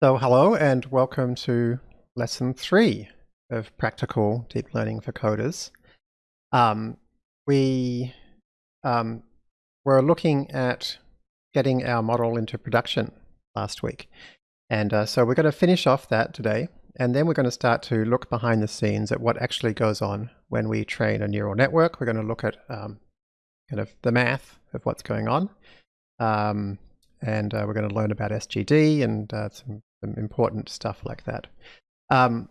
So hello and welcome to lesson three of practical deep learning for coders. Um, we um, were looking at getting our model into production last week. And uh, so we're going to finish off that today. And then we're going to start to look behind the scenes at what actually goes on when we train a neural network. We're going to look at um, kind of the math of what's going on. Um, and uh, we're going to learn about SGD and uh, some important stuff like that. Um,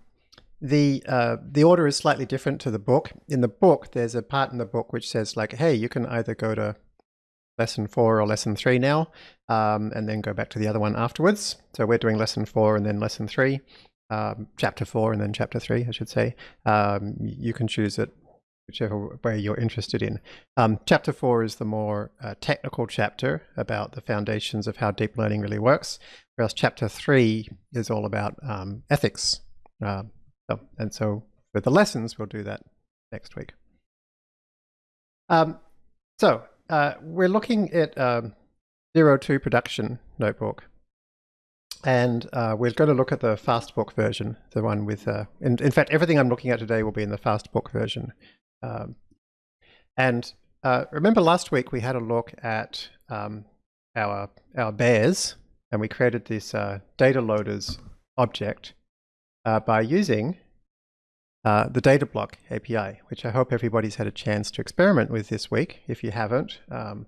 the uh, the order is slightly different to the book. In the book, there's a part in the book which says like, hey, you can either go to lesson four or lesson three now, um, and then go back to the other one afterwards. So we're doing lesson four and then lesson three, um, chapter four and then chapter three, I should say. Um, you can choose it whichever way you're interested in. Um, chapter four is the more uh, technical chapter about the foundations of how deep learning really works, whereas chapter three is all about um, ethics. Uh, so, and so for the lessons, we'll do that next week. Um, so uh, we're looking at um, Zero Two Production Notebook. And uh, we're going to look at the Fastbook version, the one with, uh, in, in fact, everything I'm looking at today will be in the Fastbook version. Um, and uh, remember last week we had a look at um, our, our bears and we created this uh, data loaders object uh, by using uh, the Datablock API, which I hope everybody's had a chance to experiment with this week. If you haven't, um,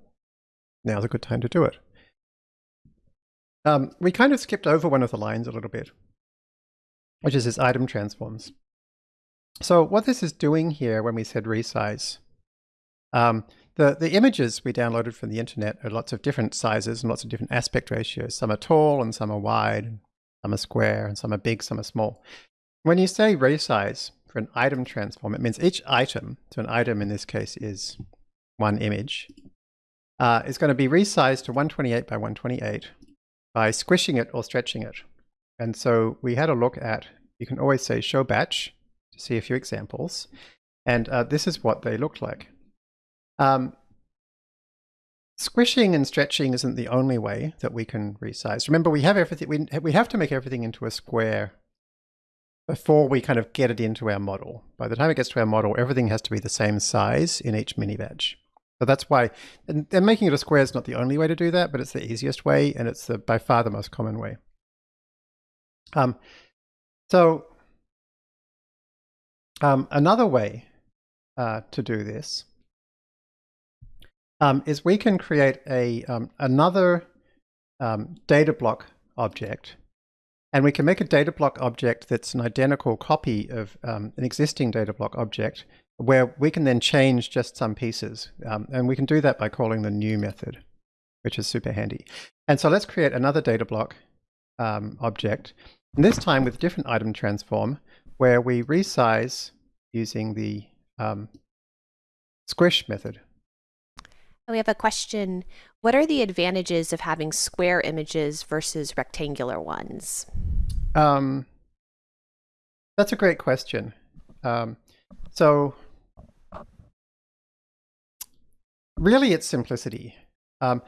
now's a good time to do it. Um, we kind of skipped over one of the lines a little bit, which is this item transforms. So what this is doing here when we said resize, um, the, the images we downloaded from the internet are lots of different sizes and lots of different aspect ratios. Some are tall and some are wide, some are square and some are big, some are small. When you say resize for an item transform, it means each item, so an item in this case is one image, uh, is going to be resized to 128 by 128 by squishing it or stretching it. And so we had a look at, you can always say show batch, to see a few examples. And uh, this is what they look like. Um, squishing and stretching isn't the only way that we can resize. Remember, we have everything. We we have to make everything into a square before we kind of get it into our model. By the time it gets to our model, everything has to be the same size in each mini batch. So that's why, and, and making it a square is not the only way to do that, but it's the easiest way, and it's the, by far the most common way. Um, so um, another way uh, to do this um, is we can create a um, another um, data block object and we can make a data block object that's an identical copy of um, an existing data block object where we can then change just some pieces. Um, and we can do that by calling the new method, which is super handy. And so let's create another data block object, and this time with different item transform, where we resize using the um, squish method. We have a question. What are the advantages of having square images versus rectangular ones? Um, that's a great question. Um, so really it's simplicity. Um,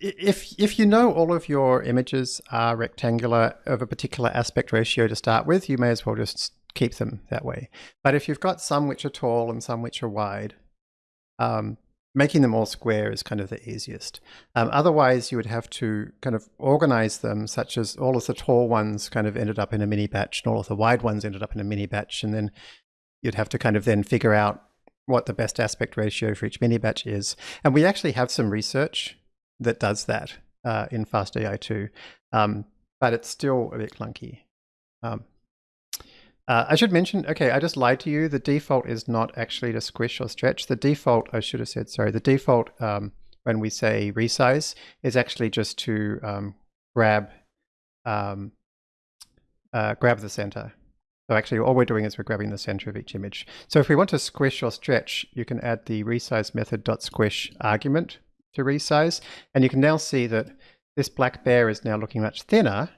if, if you know all of your images are rectangular of a particular aspect ratio to start with, you may as well just keep them that way. But if you've got some which are tall and some which are wide, um, making them all square is kind of the easiest. Um, otherwise, you would have to kind of organize them such as all of the tall ones kind of ended up in a mini batch and all of the wide ones ended up in a mini batch. And then you'd have to kind of then figure out what the best aspect ratio for each mini batch is. And we actually have some research that does that uh, in FastAI2, um, but it's still a bit clunky. Um, uh, I should mention, okay, I just lied to you. The default is not actually to squish or stretch. The default, I should have said, sorry, the default um, when we say resize is actually just to um, grab um, uh, grab the center. So actually all we're doing is we're grabbing the center of each image. So if we want to squish or stretch, you can add the resize method dot squish argument to resize. And you can now see that this black bear is now looking much thinner,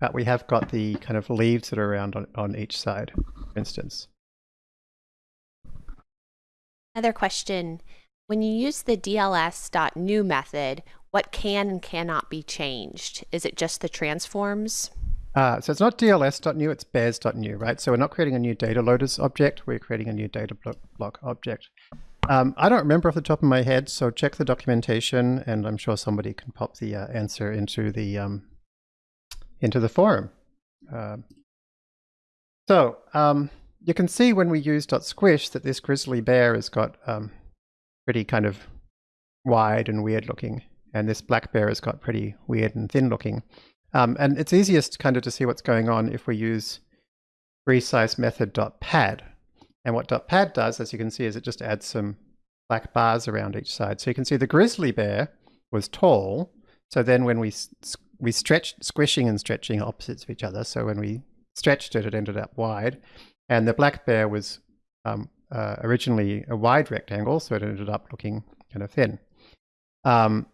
but we have got the kind of leaves that are around on, on each side, for instance. Another question. When you use the DLS.new method, what can and cannot be changed? Is it just the transforms? Uh, so it's not dls.new, it's bears.new, right? So we're not creating a new data loaders object, we're creating a new data block object. Um, I don't remember off the top of my head, so check the documentation, and I'm sure somebody can pop the uh, answer into the um, into the forum. Uh, so um, you can see when we use .squish that this grizzly bear has got um, pretty kind of wide and weird looking, and this black bear has got pretty weird and thin looking. Um, and it's easiest kind of to see what's going on if we use resize method.pad. And what .pad does, as you can see, is it just adds some black bars around each side. So you can see the grizzly bear was tall. So then when we we stretched, squishing and stretching opposites of each other. So when we stretched it, it ended up wide. And the black bear was um, uh, originally a wide rectangle, so it ended up looking kind of thin. Um,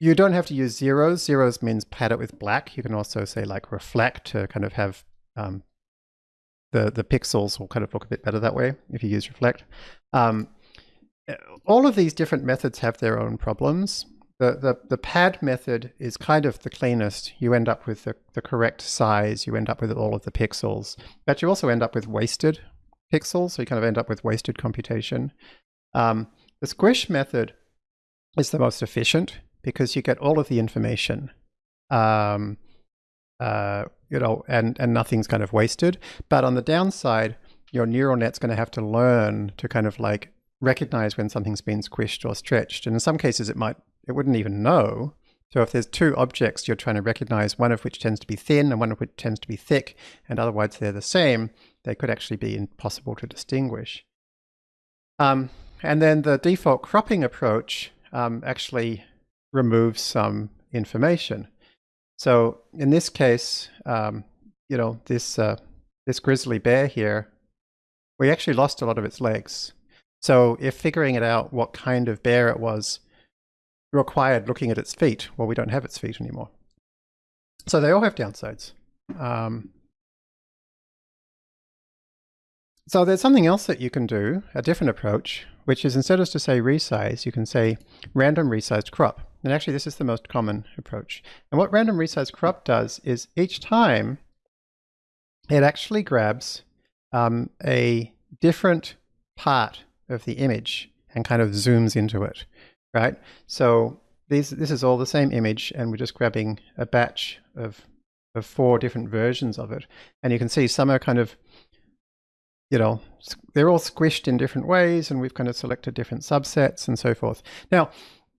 you don't have to use zeros. Zeros means pad it with black. You can also say like reflect to kind of have um, the, the pixels will kind of look a bit better that way if you use reflect. Um, all of these different methods have their own problems. The, the, the pad method is kind of the cleanest. You end up with the, the correct size. You end up with all of the pixels. But you also end up with wasted pixels. So you kind of end up with wasted computation. Um, the squish method is the most efficient because you get all of the information, um, uh, you know, and, and nothing's kind of wasted. But on the downside, your neural net's going to have to learn to kind of like recognize when something's been squished or stretched. And in some cases, it might, it wouldn't even know. So if there's two objects you're trying to recognize, one of which tends to be thin and one of which tends to be thick, and otherwise they're the same, they could actually be impossible to distinguish. Um, and then the default cropping approach um, actually removes some information. So in this case, um, you know, this, uh, this grizzly bear here, we actually lost a lot of its legs. So if figuring it out what kind of bear it was required looking at its feet, well, we don't have its feet anymore. So they all have downsides. Um, so there's something else that you can do, a different approach, which is instead of to say resize, you can say random resized crop. And actually, this is the most common approach. And what random resized crop does is each time it actually grabs um, a different part of the image and kind of zooms into it, right? So these, this is all the same image, and we're just grabbing a batch of, of four different versions of it. And you can see some are kind of you know, they're all squished in different ways and we've kind of selected different subsets and so forth. Now,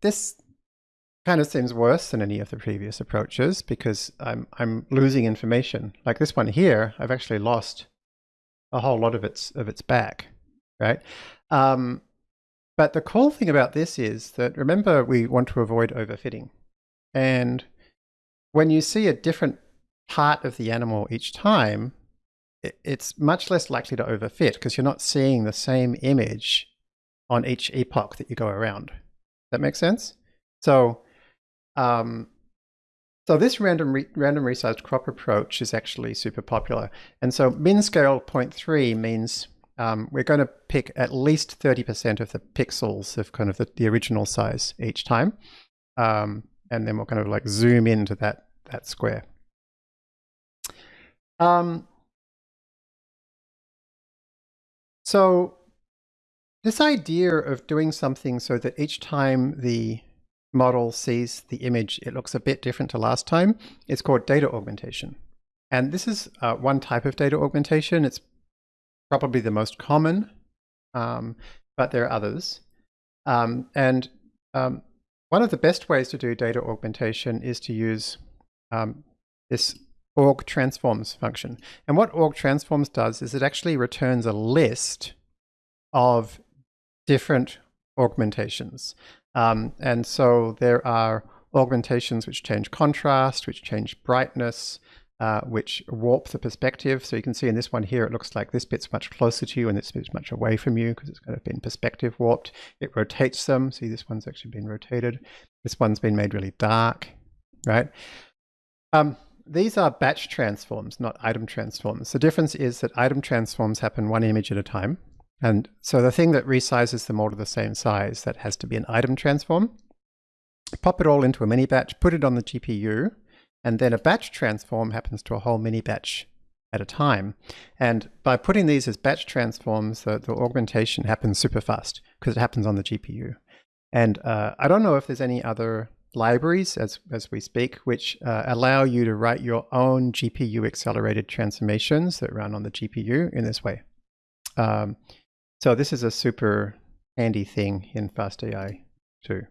this kind of seems worse than any of the previous approaches because I'm, I'm losing information. Like this one here, I've actually lost a whole lot of its, of its back, right? Um, but the cool thing about this is that remember we want to avoid overfitting. And when you see a different part of the animal each time, it's much less likely to overfit because you're not seeing the same image on each epoch that you go around. That makes sense? So, um, so this random re random resized crop approach is actually super popular. And so min scale 0.3 means um, we're going to pick at least 30% of the pixels of kind of the, the original size each time. Um, and then we'll kind of like zoom into that, that square. Um, So this idea of doing something so that each time the model sees the image, it looks a bit different to last time, is called data augmentation. And this is uh, one type of data augmentation. It's probably the most common, um, but there are others. Um, and um, one of the best ways to do data augmentation is to use um, this aug transforms function. And what aug transforms does is it actually returns a list of different augmentations. Um, and so there are augmentations which change contrast, which change brightness, uh, which warp the perspective. So you can see in this one here, it looks like this bit's much closer to you and this bit's much away from you because it's kind of been perspective warped. It rotates them. See, this one's actually been rotated. This one's been made really dark, right? Um, these are batch transforms, not item transforms. The difference is that item transforms happen one image at a time. And so the thing that resizes them all to the same size, that has to be an item transform. Pop it all into a mini batch, put it on the GPU, and then a batch transform happens to a whole mini batch at a time. And by putting these as batch transforms, the, the augmentation happens super fast because it happens on the GPU. And uh, I don't know if there's any other libraries as, as we speak, which uh, allow you to write your own GPU accelerated transformations that run on the GPU in this way. Um, so this is a super handy thing in FastAI too.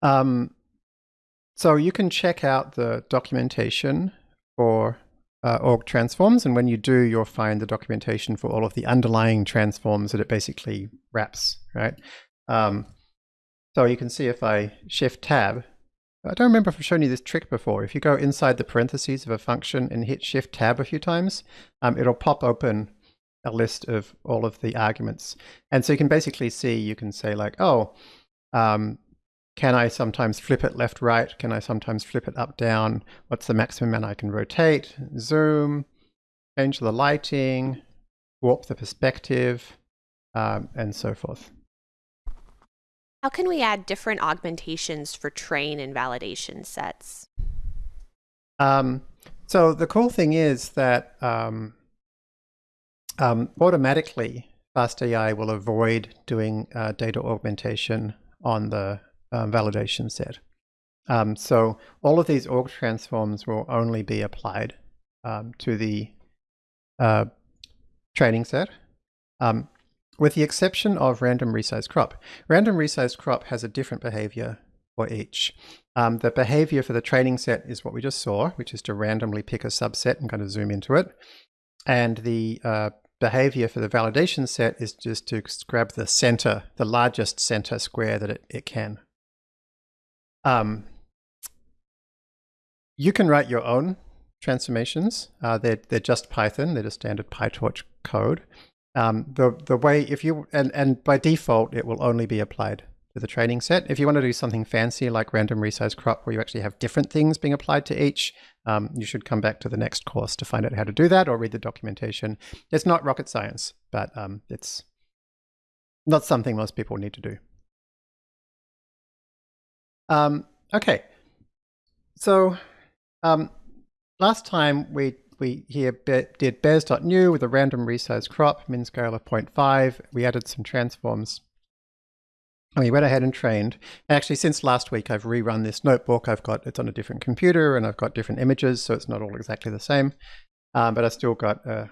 Um, so you can check out the documentation for uh, aug transforms, and when you do, you'll find the documentation for all of the underlying transforms that it basically wraps, right? Um, so you can see if I shift tab, I don't remember if I've shown you this trick before. If you go inside the parentheses of a function and hit shift tab a few times, um, it'll pop open a list of all of the arguments. And so you can basically see, you can say like, oh, um, can I sometimes flip it left, right? Can I sometimes flip it up, down? What's the maximum amount I can rotate, zoom, change the lighting, warp the perspective, um, and so forth. How can we add different augmentations for train and validation sets? Um, so the cool thing is that um, um, automatically FastAI will avoid doing uh, data augmentation on the um, validation set. Um, so all of these aug transforms will only be applied um, to the uh, training set. Um, with the exception of random resize crop. Random resize crop has a different behavior for each. Um, the behavior for the training set is what we just saw, which is to randomly pick a subset and kind of zoom into it. And the uh, behavior for the validation set is just to grab the center, the largest center square that it, it can. Um, you can write your own transformations. Uh, they're, they're just Python. They're just standard PyTorch code. Um, the the way if you and and by default it will only be applied to the training set. If you want to do something fancy like random resize crop, where you actually have different things being applied to each, um, you should come back to the next course to find out how to do that or read the documentation. It's not rocket science, but um, it's not something most people need to do. Um, okay, so um, last time we we here did bears.new with a random resize crop, min scale of 0.5. We added some transforms. And we went ahead and trained. And actually, since last week, I've rerun this notebook. I've got it's on a different computer, and I've got different images, so it's not all exactly the same. Um, but I still got a,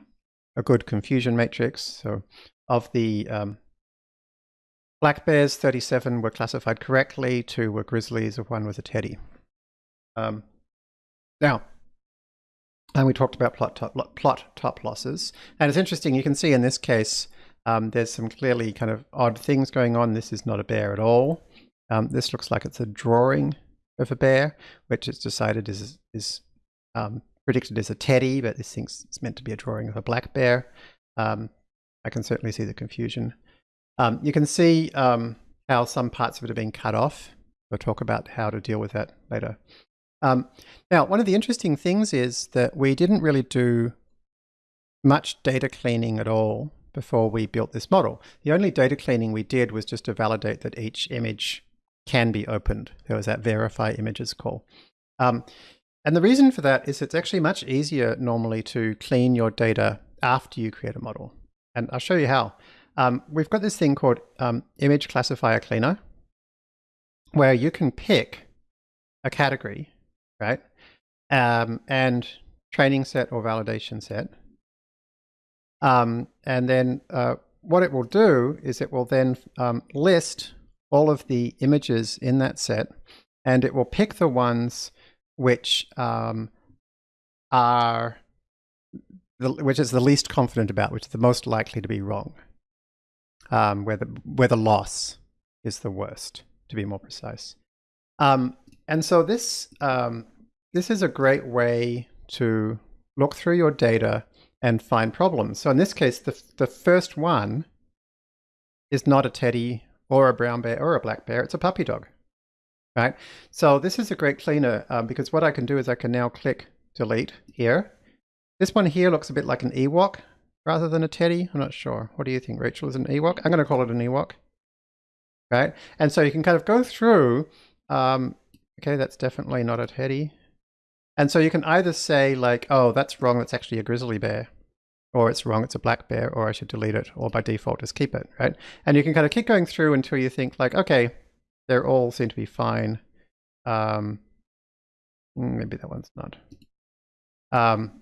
a, good confusion matrix. So of the um, black bears, 37 were classified correctly, two were grizzlies, one was a teddy. Um, now, and we talked about plot top, plot top losses. And it's interesting, you can see in this case, um, there's some clearly kind of odd things going on. This is not a bear at all. Um, this looks like it's a drawing of a bear, which it's decided is, is um, predicted as a teddy, but this thing's it's meant to be a drawing of a black bear. Um, I can certainly see the confusion. Um, you can see um, how some parts of it are being cut off. We'll talk about how to deal with that later. Um, now, one of the interesting things is that we didn't really do much data cleaning at all before we built this model. The only data cleaning we did was just to validate that each image can be opened. There was that verify images call. Um, and the reason for that is it's actually much easier normally to clean your data after you create a model. And I'll show you how. Um, we've got this thing called um, image classifier cleaner, where you can pick a category right? Um, and training set or validation set. Um, and then uh, what it will do is it will then um, list all of the images in that set and it will pick the ones which um, are the, which is the least confident about, which is the most likely to be wrong, um, where the where the loss is the worst, to be more precise. Um, and so this um, this is a great way to look through your data and find problems. So in this case, the, the first one is not a teddy or a brown bear or a black bear, it's a puppy dog, right? So this is a great cleaner um, because what I can do is I can now click delete here. This one here looks a bit like an Ewok rather than a teddy. I'm not sure. What do you think, Rachel? Is an Ewok? I'm going to call it an Ewok, right? And so you can kind of go through um, Okay, that's definitely not a teddy. And so you can either say like, oh, that's wrong, that's actually a grizzly bear, or it's wrong, it's a black bear, or I should delete it, or by default just keep it, right? And you can kind of keep going through until you think like, okay, they're all seem to be fine. Um, hmm, maybe that one's not. Um,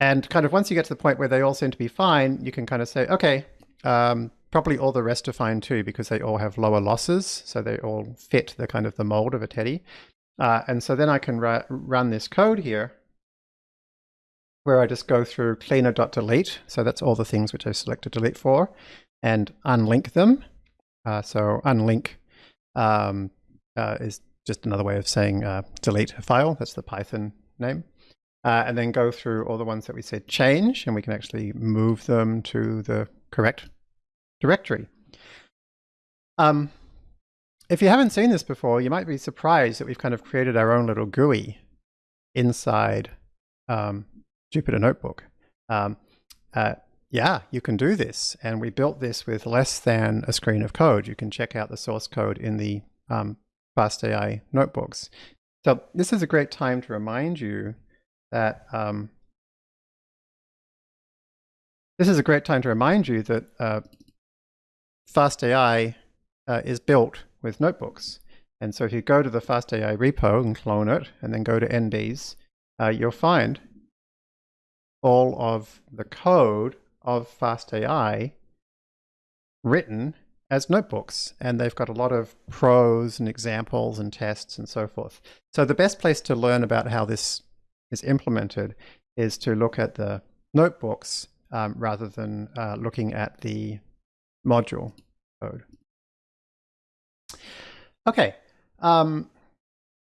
and kind of once you get to the point where they all seem to be fine, you can kind of say, okay, um, probably all the rest are fine too because they all have lower losses, so they all fit the kind of the mold of a teddy. Uh, and so then I can run this code here where I just go through cleaner.delete. So that's all the things which I select to delete for and unlink them. Uh, so unlink um, uh, is just another way of saying uh, delete a file. That's the Python name. Uh, and then go through all the ones that we said change, and we can actually move them to the correct directory. Um, if you haven't seen this before, you might be surprised that we've kind of created our own little GUI inside um, Jupyter Notebook. Um, uh, yeah, you can do this. And we built this with less than a screen of code. You can check out the source code in the um, FastAI notebooks. So this is a great time to remind you that um, this is a great time to remind you that uh, FastAI uh, is built with notebooks. And so if you go to the FastAI repo and clone it, and then go to NBs, uh, you'll find all of the code of FastAI written as notebooks. And they've got a lot of prose and examples and tests and so forth. So the best place to learn about how this is implemented is to look at the notebooks um, rather than uh, looking at the module code. Okay. Um,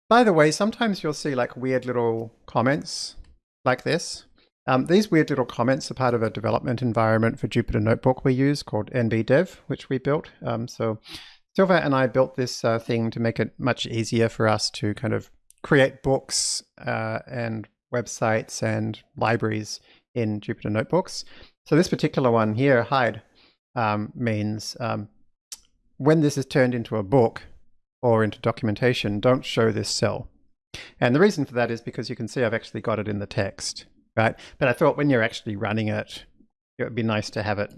by the way, sometimes you'll see like weird little comments like this. Um, these weird little comments are part of a development environment for Jupyter Notebook we use called NBDev, which we built. Um, so Sylvain and I built this uh, thing to make it much easier for us to kind of create books uh, and websites and libraries in Jupyter Notebooks. So this particular one here, hide, um, means um, when this is turned into a book or into documentation, don't show this cell. And the reason for that is because you can see I've actually got it in the text, right? But I thought when you're actually running it, it would be nice to have it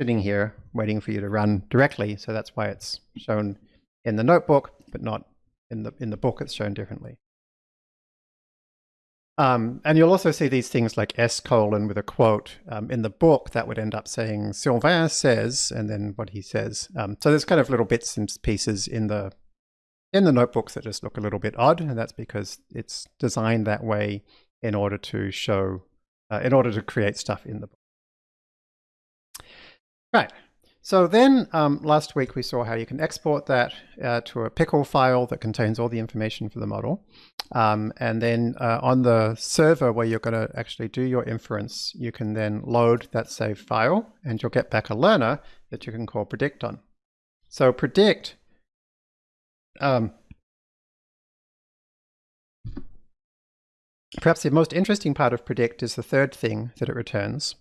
sitting here waiting for you to run directly. So that's why it's shown in the notebook, but not in the, in the book, it's shown differently. Um, and you'll also see these things like S colon with a quote. Um, in the book, that would end up saying Sylvain says, and then what he says. Um, so there's kind of little bits and pieces in the in the notebooks that just look a little bit odd, and that's because it's designed that way in order to show, uh, in order to create stuff in the book. Right. So then um, last week we saw how you can export that uh, to a pickle file that contains all the information for the model. Um, and then uh, on the server where you're going to actually do your inference, you can then load that saved file and you'll get back a learner that you can call predict on. So predict um, perhaps the most interesting part of predict is the third thing that it returns,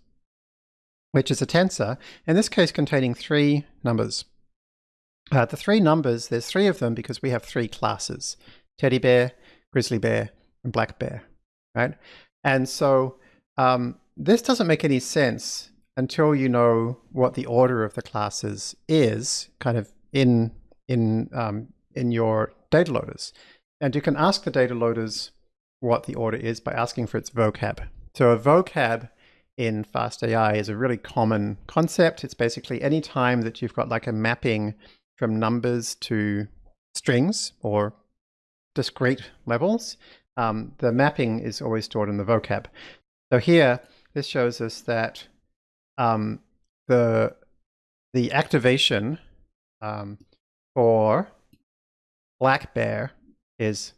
which is a tensor, in this case containing three numbers. Uh, the three numbers, there's three of them because we have three classes, teddy bear, grizzly bear, and black bear, right? And so um, this doesn't make any sense until you know what the order of the classes is kind of in, in, um, in your data loaders. And you can ask the data loaders what the order is by asking for its vocab. So a vocab in FastAI is a really common concept. It's basically any time that you've got like a mapping from numbers to strings or discrete levels, um, the mapping is always stored in the vocab. So here, this shows us that um, the, the activation um, for black bear is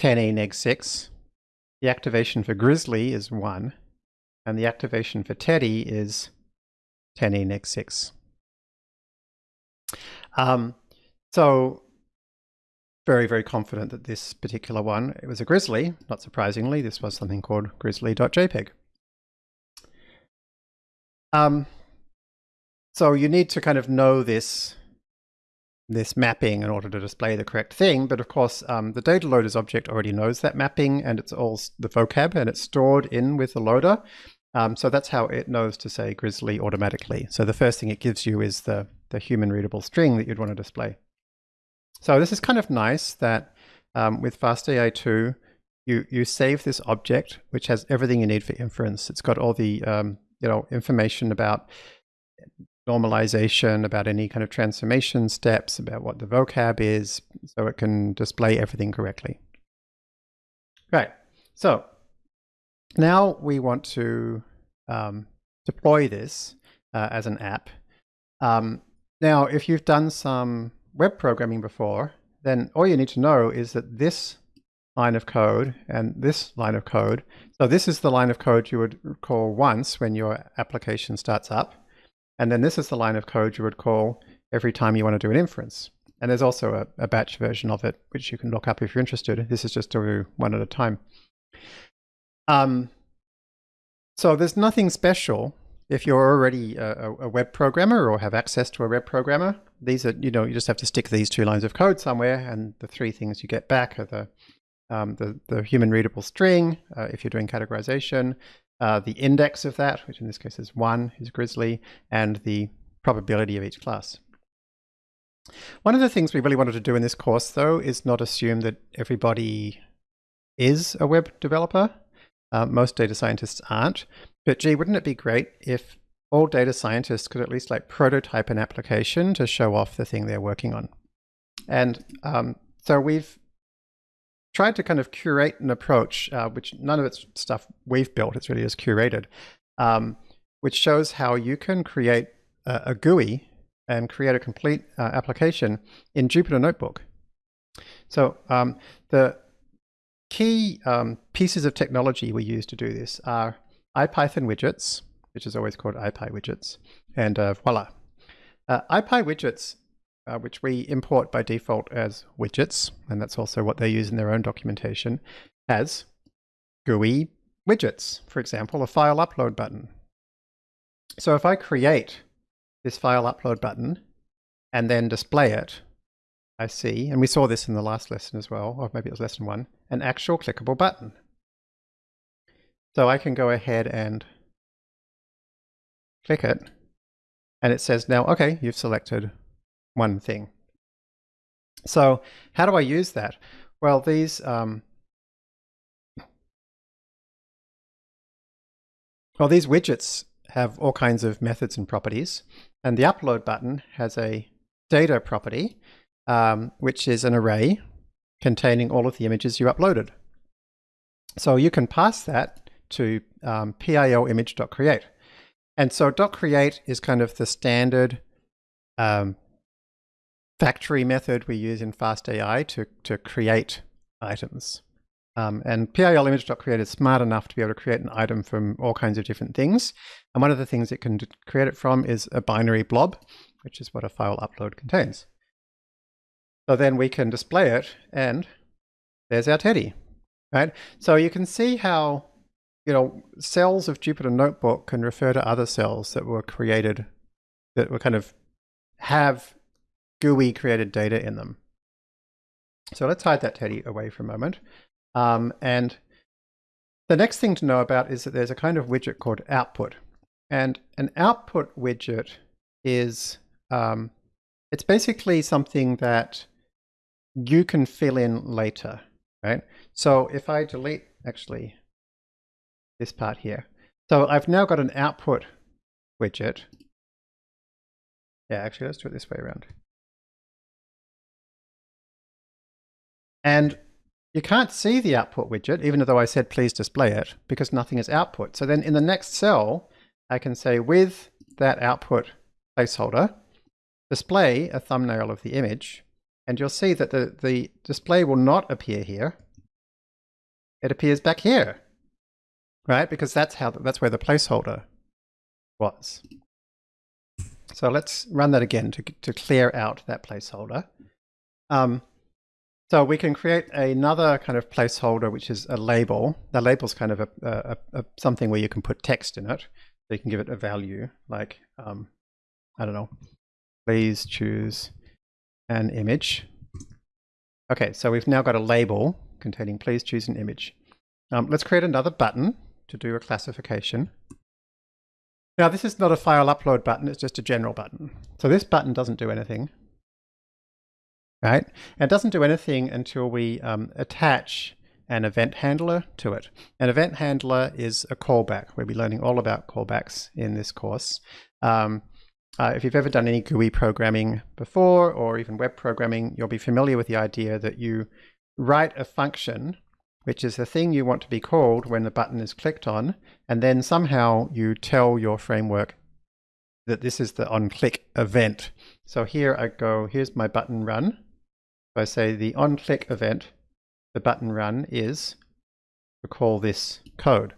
10e neg 6. The activation for grizzly is 1 and the activation for Teddy is 10e neg 6. Um, so very, very confident that this particular one, it was a Grizzly, not surprisingly, this was something called grizzly.jpg. Um, so you need to kind of know this this mapping in order to display the correct thing. But of course, um, the data loaders object already knows that mapping and it's all the vocab and it's stored in with the loader. Um, so that's how it knows to say grizzly automatically. So the first thing it gives you is the, the human readable string that you'd want to display. So this is kind of nice that um, with FastAI2, you, you save this object, which has everything you need for inference. It's got all the um, you know information about normalization, about any kind of transformation steps, about what the vocab is, so it can display everything correctly. Right, so now we want to um, deploy this uh, as an app. Um, now, if you've done some web programming before, then all you need to know is that this line of code and this line of code, so this is the line of code you would call once when your application starts up. And then this is the line of code you would call every time you want to do an inference. And there's also a, a batch version of it, which you can look up if you're interested. This is just to do one at a time. Um, so there's nothing special if you're already a, a, web programmer or have access to a web programmer. These are, you know, you just have to stick these two lines of code somewhere, and the three things you get back are the um, the, the human readable string, uh, if you're doing categorization, uh, the index of that, which in this case is one, is Grizzly, and the probability of each class. One of the things we really wanted to do in this course, though, is not assume that everybody is a web developer. Uh, most data scientists aren't. But gee, wouldn't it be great if all data scientists could at least like prototype an application to show off the thing they're working on? And um, so we've tried to kind of curate an approach, uh, which none of it's stuff we've built, it's really just curated, um, which shows how you can create a, a GUI and create a complete uh, application in Jupyter Notebook. So um, the key um, pieces of technology we use to do this are IPython widgets, which is always called IPyWidgets, and uh, voila. Uh, IPyWidgets uh, which we import by default as widgets, and that's also what they use in their own documentation, as GUI widgets. For example, a file upload button. So if I create this file upload button and then display it, I see, and we saw this in the last lesson as well, or maybe it was lesson one, an actual clickable button. So I can go ahead and click it, and it says now, okay, you've selected one thing. So how do I use that? Well, these um, well these widgets have all kinds of methods and properties, and the upload button has a data property, um, which is an array containing all of the images you uploaded. So you can pass that to um. And so .create is kind of the standard um, factory method we use in FastAI to, to create items. Um, and PIL image.create is smart enough to be able to create an item from all kinds of different things. And one of the things it can create it from is a binary blob, which is what a file upload contains. So then we can display it and there's our teddy, right? So you can see how, you know, cells of Jupyter Notebook can refer to other cells that were created, that were kind of have GUI created data in them. So let's hide that teddy away for a moment. Um, and the next thing to know about is that there's a kind of widget called output. And an output widget is, um, it's basically something that you can fill in later, right? So if I delete, actually, this part here. So I've now got an output widget. Yeah, actually, let's do it this way around. And you can't see the output widget, even though I said please display it, because nothing is output. So then in the next cell, I can say with that output placeholder, display a thumbnail of the image, and you'll see that the, the display will not appear here. It appears back here, right? Because that's how that's where the placeholder was. So let's run that again to, to clear out that placeholder. Um, so we can create another kind of placeholder, which is a label. The label is kind of a, a, a, something where you can put text in it. So you can give it a value, like, um, I don't know, please choose an image. Okay, so we've now got a label containing please choose an image. Um, let's create another button to do a classification. Now this is not a file upload button, it's just a general button. So this button doesn't do anything. Right? And it doesn't do anything until we um, attach an event handler to it. An event handler is a callback. We'll be learning all about callbacks in this course. Um, uh, if you've ever done any GUI programming before, or even web programming, you'll be familiar with the idea that you write a function, which is the thing you want to be called when the button is clicked on, and then somehow you tell your framework that this is the on-click event. So here I go, here's my button run. So I say the on-click event, the button run is to call this code.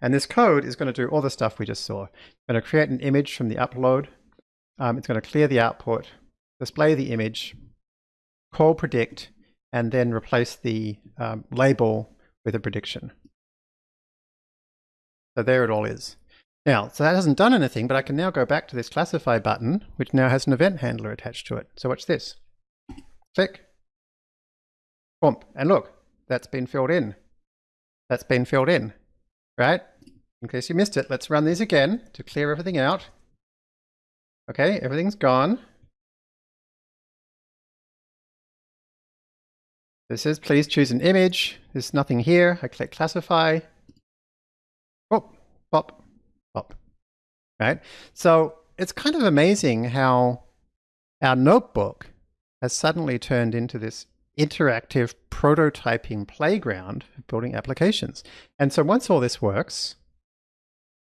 And this code is going to do all the stuff we just saw. It's going to create an image from the upload um, it's going to clear the output, display the image, call predict, and then replace the um, label with a prediction. So there it all is. Now, so that hasn't done anything, but I can now go back to this classify button, which now has an event handler attached to it. So watch this. Click. Boom. And look, that's been filled in. That's been filled in, right? In case you missed it, let's run these again to clear everything out. Okay, everything's gone. This is please choose an image. There's nothing here. I click classify. Oh, pop, pop. Right? So it's kind of amazing how our notebook has suddenly turned into this interactive prototyping playground for building applications. And so once all this works,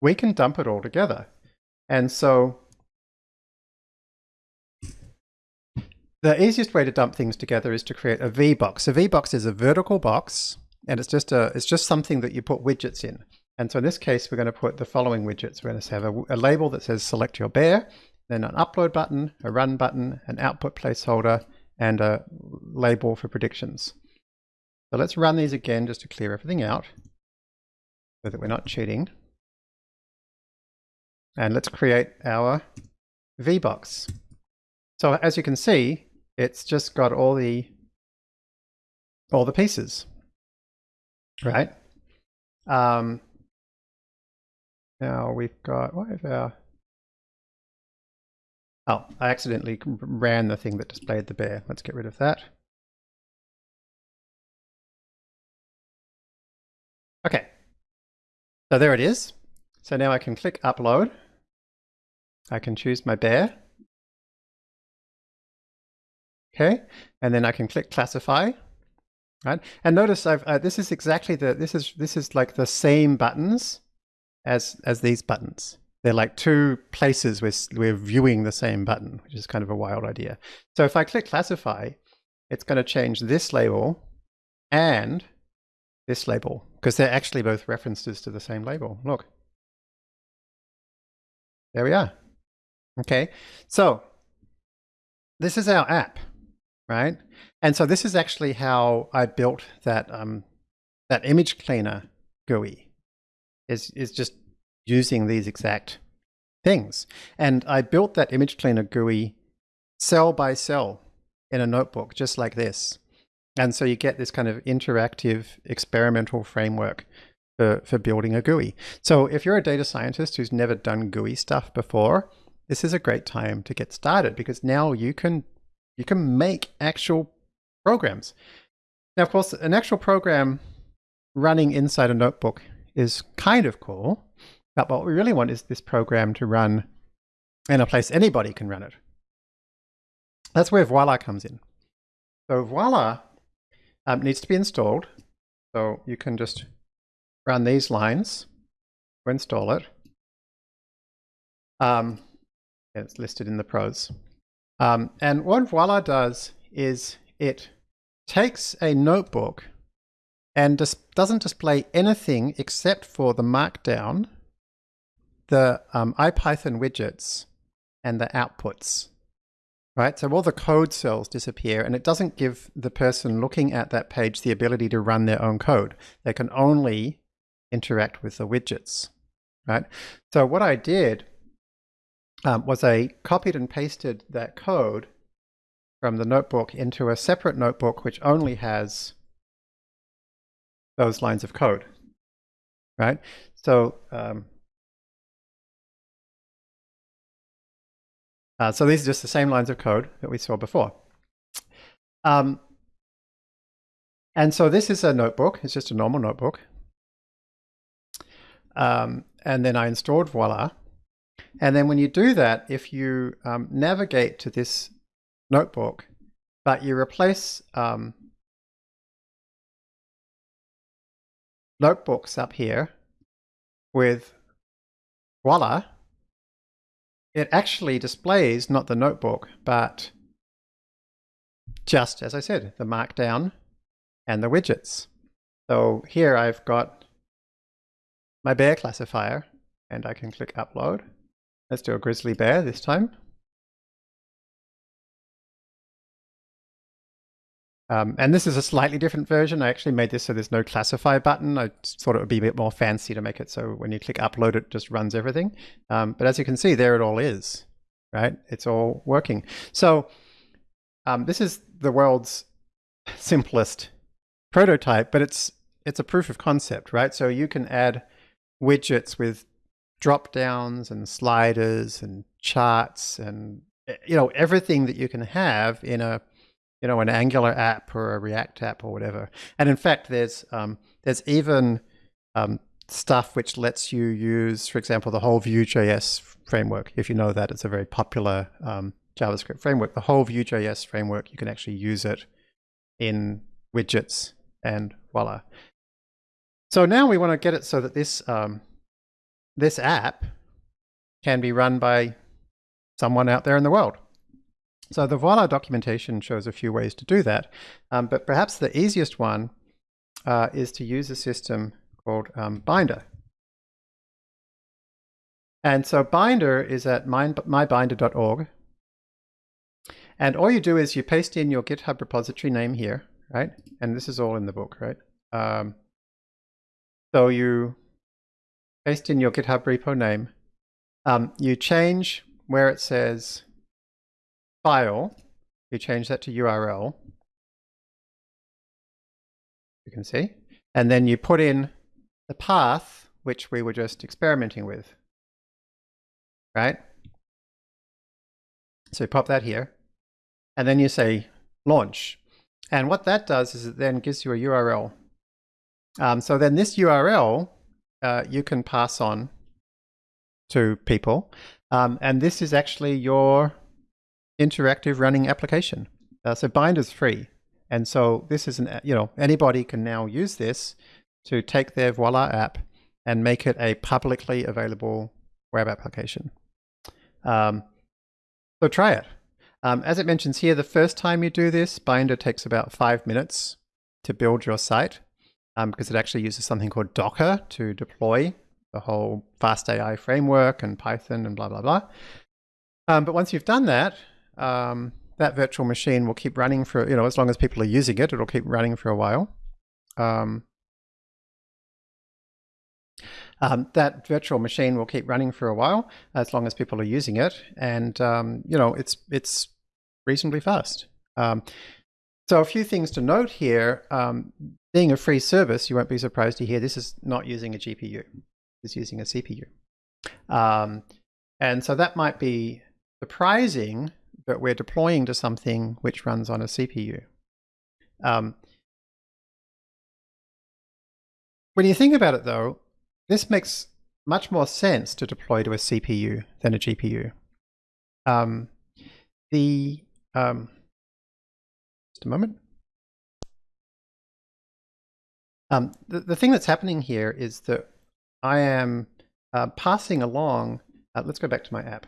we can dump it all together. And so The easiest way to dump things together is to create a VBox. A VBox is a vertical box, and it's just a it's just something that you put widgets in. And so in this case, we're going to put the following widgets. We're going to have a, a label that says select your bear, then an upload button, a run button, an output placeholder, and a label for predictions. So let's run these again just to clear everything out so that we're not cheating. And let's create our VBox. So as you can see, it's just got all the all the pieces, right? Um, now we've got what is our Oh, I accidentally ran the thing that displayed the bear. Let's get rid of that. Okay, so there it is. So now I can click upload. I can choose my bear. Okay, and then I can click classify, right? And notice I've uh, this is exactly the this is this is like the same buttons as as these buttons. They're like two places where we're viewing the same button, which is kind of a wild idea. So if I click classify, it's going to change this label and this label because they're actually both references to the same label. Look. There we are. Okay, so this is our app right? And so this is actually how I built that um, that image cleaner GUI. Is is just using these exact things. And I built that image cleaner GUI cell by cell in a notebook, just like this. And so you get this kind of interactive experimental framework for, for building a GUI. So if you're a data scientist who's never done GUI stuff before, this is a great time to get started because now you can you can make actual programs. Now, of course, an actual program running inside a notebook is kind of cool, but what we really want is this program to run in a place anybody can run it. That's where Voila comes in. So Voila um, needs to be installed. So you can just run these lines install it. Um, it's listed in the prose. Um, and what Voila does is it takes a notebook and dis doesn't display anything except for the markdown, the um, IPython widgets, and the outputs. Right, so all the code cells disappear and it doesn't give the person looking at that page the ability to run their own code. They can only interact with the widgets. Right, so what I did um, was I copied and pasted that code from the notebook into a separate notebook which only has those lines of code, right? So, um, uh, so these are just the same lines of code that we saw before. Um, and so this is a notebook. It's just a normal notebook. Um, and then I installed Voila. And then when you do that, if you um, navigate to this notebook, but you replace um, notebooks up here with Voila, it actually displays not the notebook, but just, as I said, the markdown and the widgets. So here I've got my bear classifier, and I can click upload. Let's do a grizzly bear this time. Um, and this is a slightly different version. I actually made this so there's no classify button. I thought it would be a bit more fancy to make it so when you click upload, it just runs everything. Um, but as you can see, there it all is, right? It's all working. So um, this is the world's simplest prototype, but it's it's a proof of concept, right? So you can add widgets with drop downs and sliders and charts and eh, you know everything that you can have in a you know, an Angular app or a React app or whatever. And in fact, there's um, there's even um, stuff which lets you use, for example, the whole Vue.js framework. If you know that, it's a very popular um, JavaScript framework. The whole Vue.js framework, you can actually use it in widgets and voila. So now we want to get it so that this um, this app can be run by someone out there in the world. So the Voila documentation shows a few ways to do that, um, but perhaps the easiest one uh, is to use a system called um, Binder. And so Binder is at mybinder.org. And all you do is you paste in your GitHub repository name here, right? And this is all in the book, right? Um, so you paste in your GitHub repo name. Um, you change where it says file, you change that to URL, you can see, and then you put in the path which we were just experimenting with, right? So you pop that here, and then you say launch. And what that does is it then gives you a URL. Um, so then this URL uh, you can pass on to people. Um, and this is actually your interactive running application. Uh, so Binder's free. And so this is an, you know, anybody can now use this to take their Voila app and make it a publicly available web application. Um, so try it. Um, as it mentions here, the first time you do this, Binder takes about five minutes to build your site um, because it actually uses something called Docker to deploy the whole FastAI framework and Python and blah, blah, blah. Um, but once you've done that, um, that virtual machine will keep running for, you know, as long as people are using it, it'll keep running for a while. Um, um, that virtual machine will keep running for a while as long as people are using it, and um, you know it's it's reasonably fast. Um, so a few things to note here. Being a free service, you won't be surprised to hear this is not using a GPU. It's using a CPU. Um, and so that might be surprising but we're deploying to something which runs on a CPU. Um, when you think about it though, this makes much more sense to deploy to a CPU than a GPU. Um, the um, just a moment. Um, the, the thing that's happening here is that I am uh, passing along, uh, let's go back to my app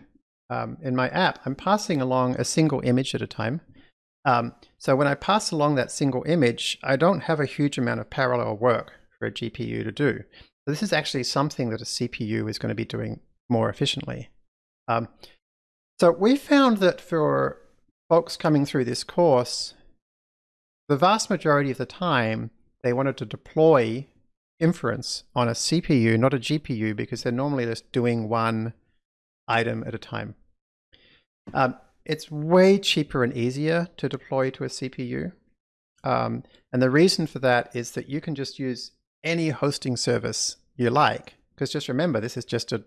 um, in my app, I'm passing along a single image at a time. Um, so when I pass along that single image, I don't have a huge amount of parallel work for a GPU to do. So this is actually something that a CPU is going to be doing more efficiently. Um, so we found that for folks coming through this course, the vast majority of the time, they wanted to deploy inference on a CPU, not a GPU, because they're normally just doing one item at a time. Um, it's way cheaper and easier to deploy to a CPU. Um, and the reason for that is that you can just use any hosting service you like. Because just remember, this is just a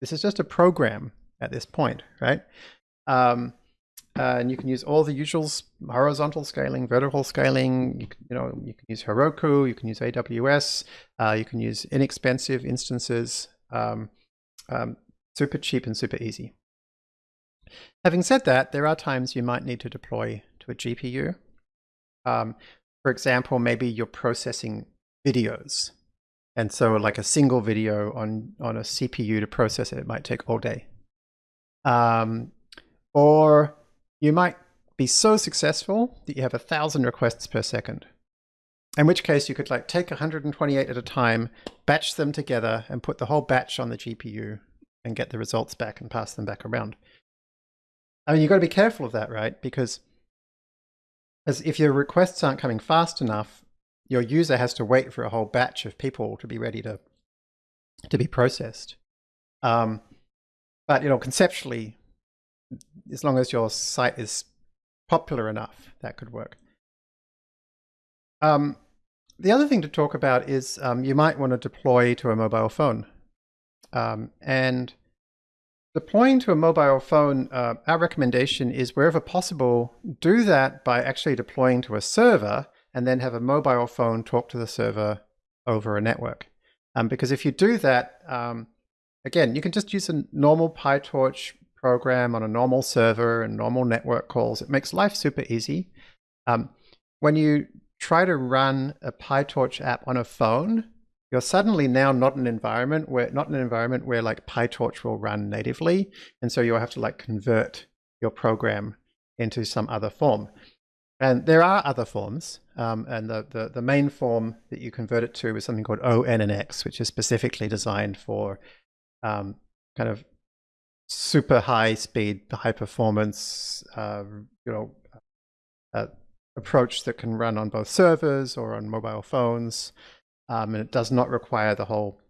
this is just a program at this point, right? Um, uh, and you can use all the usual horizontal scaling, vertical scaling. You can, you know, you can use Heroku, you can use AWS, uh, you can use inexpensive instances, um, um, super cheap and super easy. Having said that, there are times you might need to deploy to a GPU. Um, for example, maybe you're processing videos. And so like a single video on, on a CPU to process it, it might take all day. Um, or you might be so successful that you have a thousand requests per second. In which case you could like take 128 at a time, batch them together and put the whole batch on the GPU and get the results back and pass them back around. I mean, you've got to be careful of that, right? Because as if your requests aren't coming fast enough, your user has to wait for a whole batch of people to be ready to to be processed. Um, but you know, conceptually, as long as your site is popular enough, that could work. Um, the other thing to talk about is um, you might want to deploy to a mobile phone. Um, and deploying to a mobile phone, uh, our recommendation is wherever possible, do that by actually deploying to a server and then have a mobile phone talk to the server over a network. Um, because if you do that, um, again, you can just use a normal PyTorch program on a normal server and normal network calls. It makes life super easy. Um, when you try to run a PyTorch app on a phone, you're suddenly now not an environment where not an environment where like PyTorch will run natively, and so you'll have to like convert your program into some other form. And there are other forms, um, and the, the, the, main form that you convert it to is something called ONNX, which is specifically designed for um, kind of super high speed, high performance, uh, you know, uh, approach that can run on both servers or on mobile phones. Um, and it does not require the whole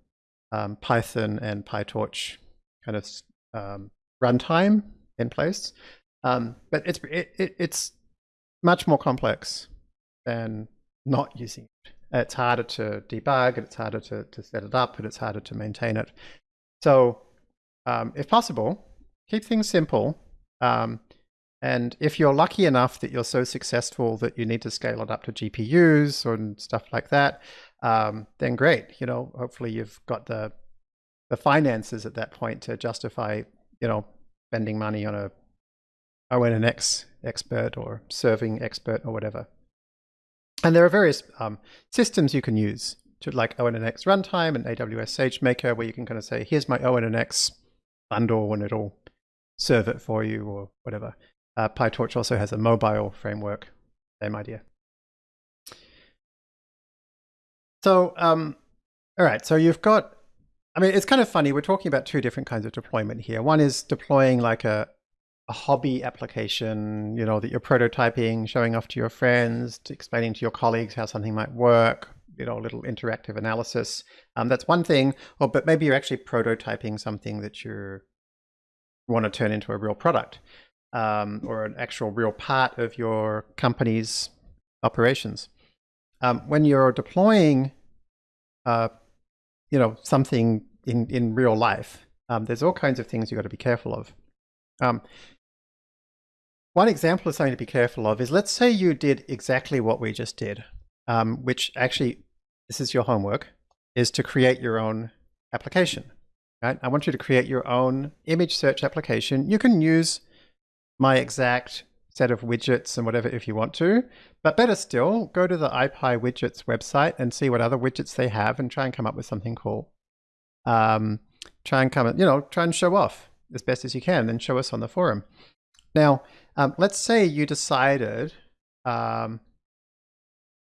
um, Python and PyTorch kind of um, runtime in place. Um, but it's it, it, it's much more complex than not using it. It's harder to debug, it's harder to, to set it up, and it's harder to maintain it. So um, if possible, keep things simple. Um, and if you're lucky enough that you're so successful that you need to scale it up to GPUs and stuff like that, um, then great. You know, hopefully you've got the the finances at that point to justify, you know, spending money on a ONNX expert or serving expert or whatever. And there are various um, systems you can use to like ONNX runtime and AWS SageMaker where you can kind of say, here's my ONNX bundle and it'll serve it for you or whatever. Uh, PyTorch also has a mobile framework, same idea. So, um, all right, so you've got, I mean, it's kind of funny. We're talking about two different kinds of deployment here. One is deploying like a, a hobby application, you know, that you're prototyping, showing off to your friends, to explaining to your colleagues how something might work, you know, a little interactive analysis. Um, that's one thing. Or, but maybe you're actually prototyping something that you want to turn into a real product um, or an actual real part of your company's operations. Um, when you're deploying, uh, you know, something in, in real life, um, there's all kinds of things you've got to be careful of. Um, one example of something to be careful of is let's say you did exactly what we just did, um, which actually, this is your homework, is to create your own application. Right? I want you to create your own image search application. You can use my exact set of widgets and whatever if you want to. But better still, go to the ipywidgets website and see what other widgets they have and try and come up with something cool. Um, try and come, you know, try and show off as best as you can and show us on the forum. Now, um, let's say you decided um,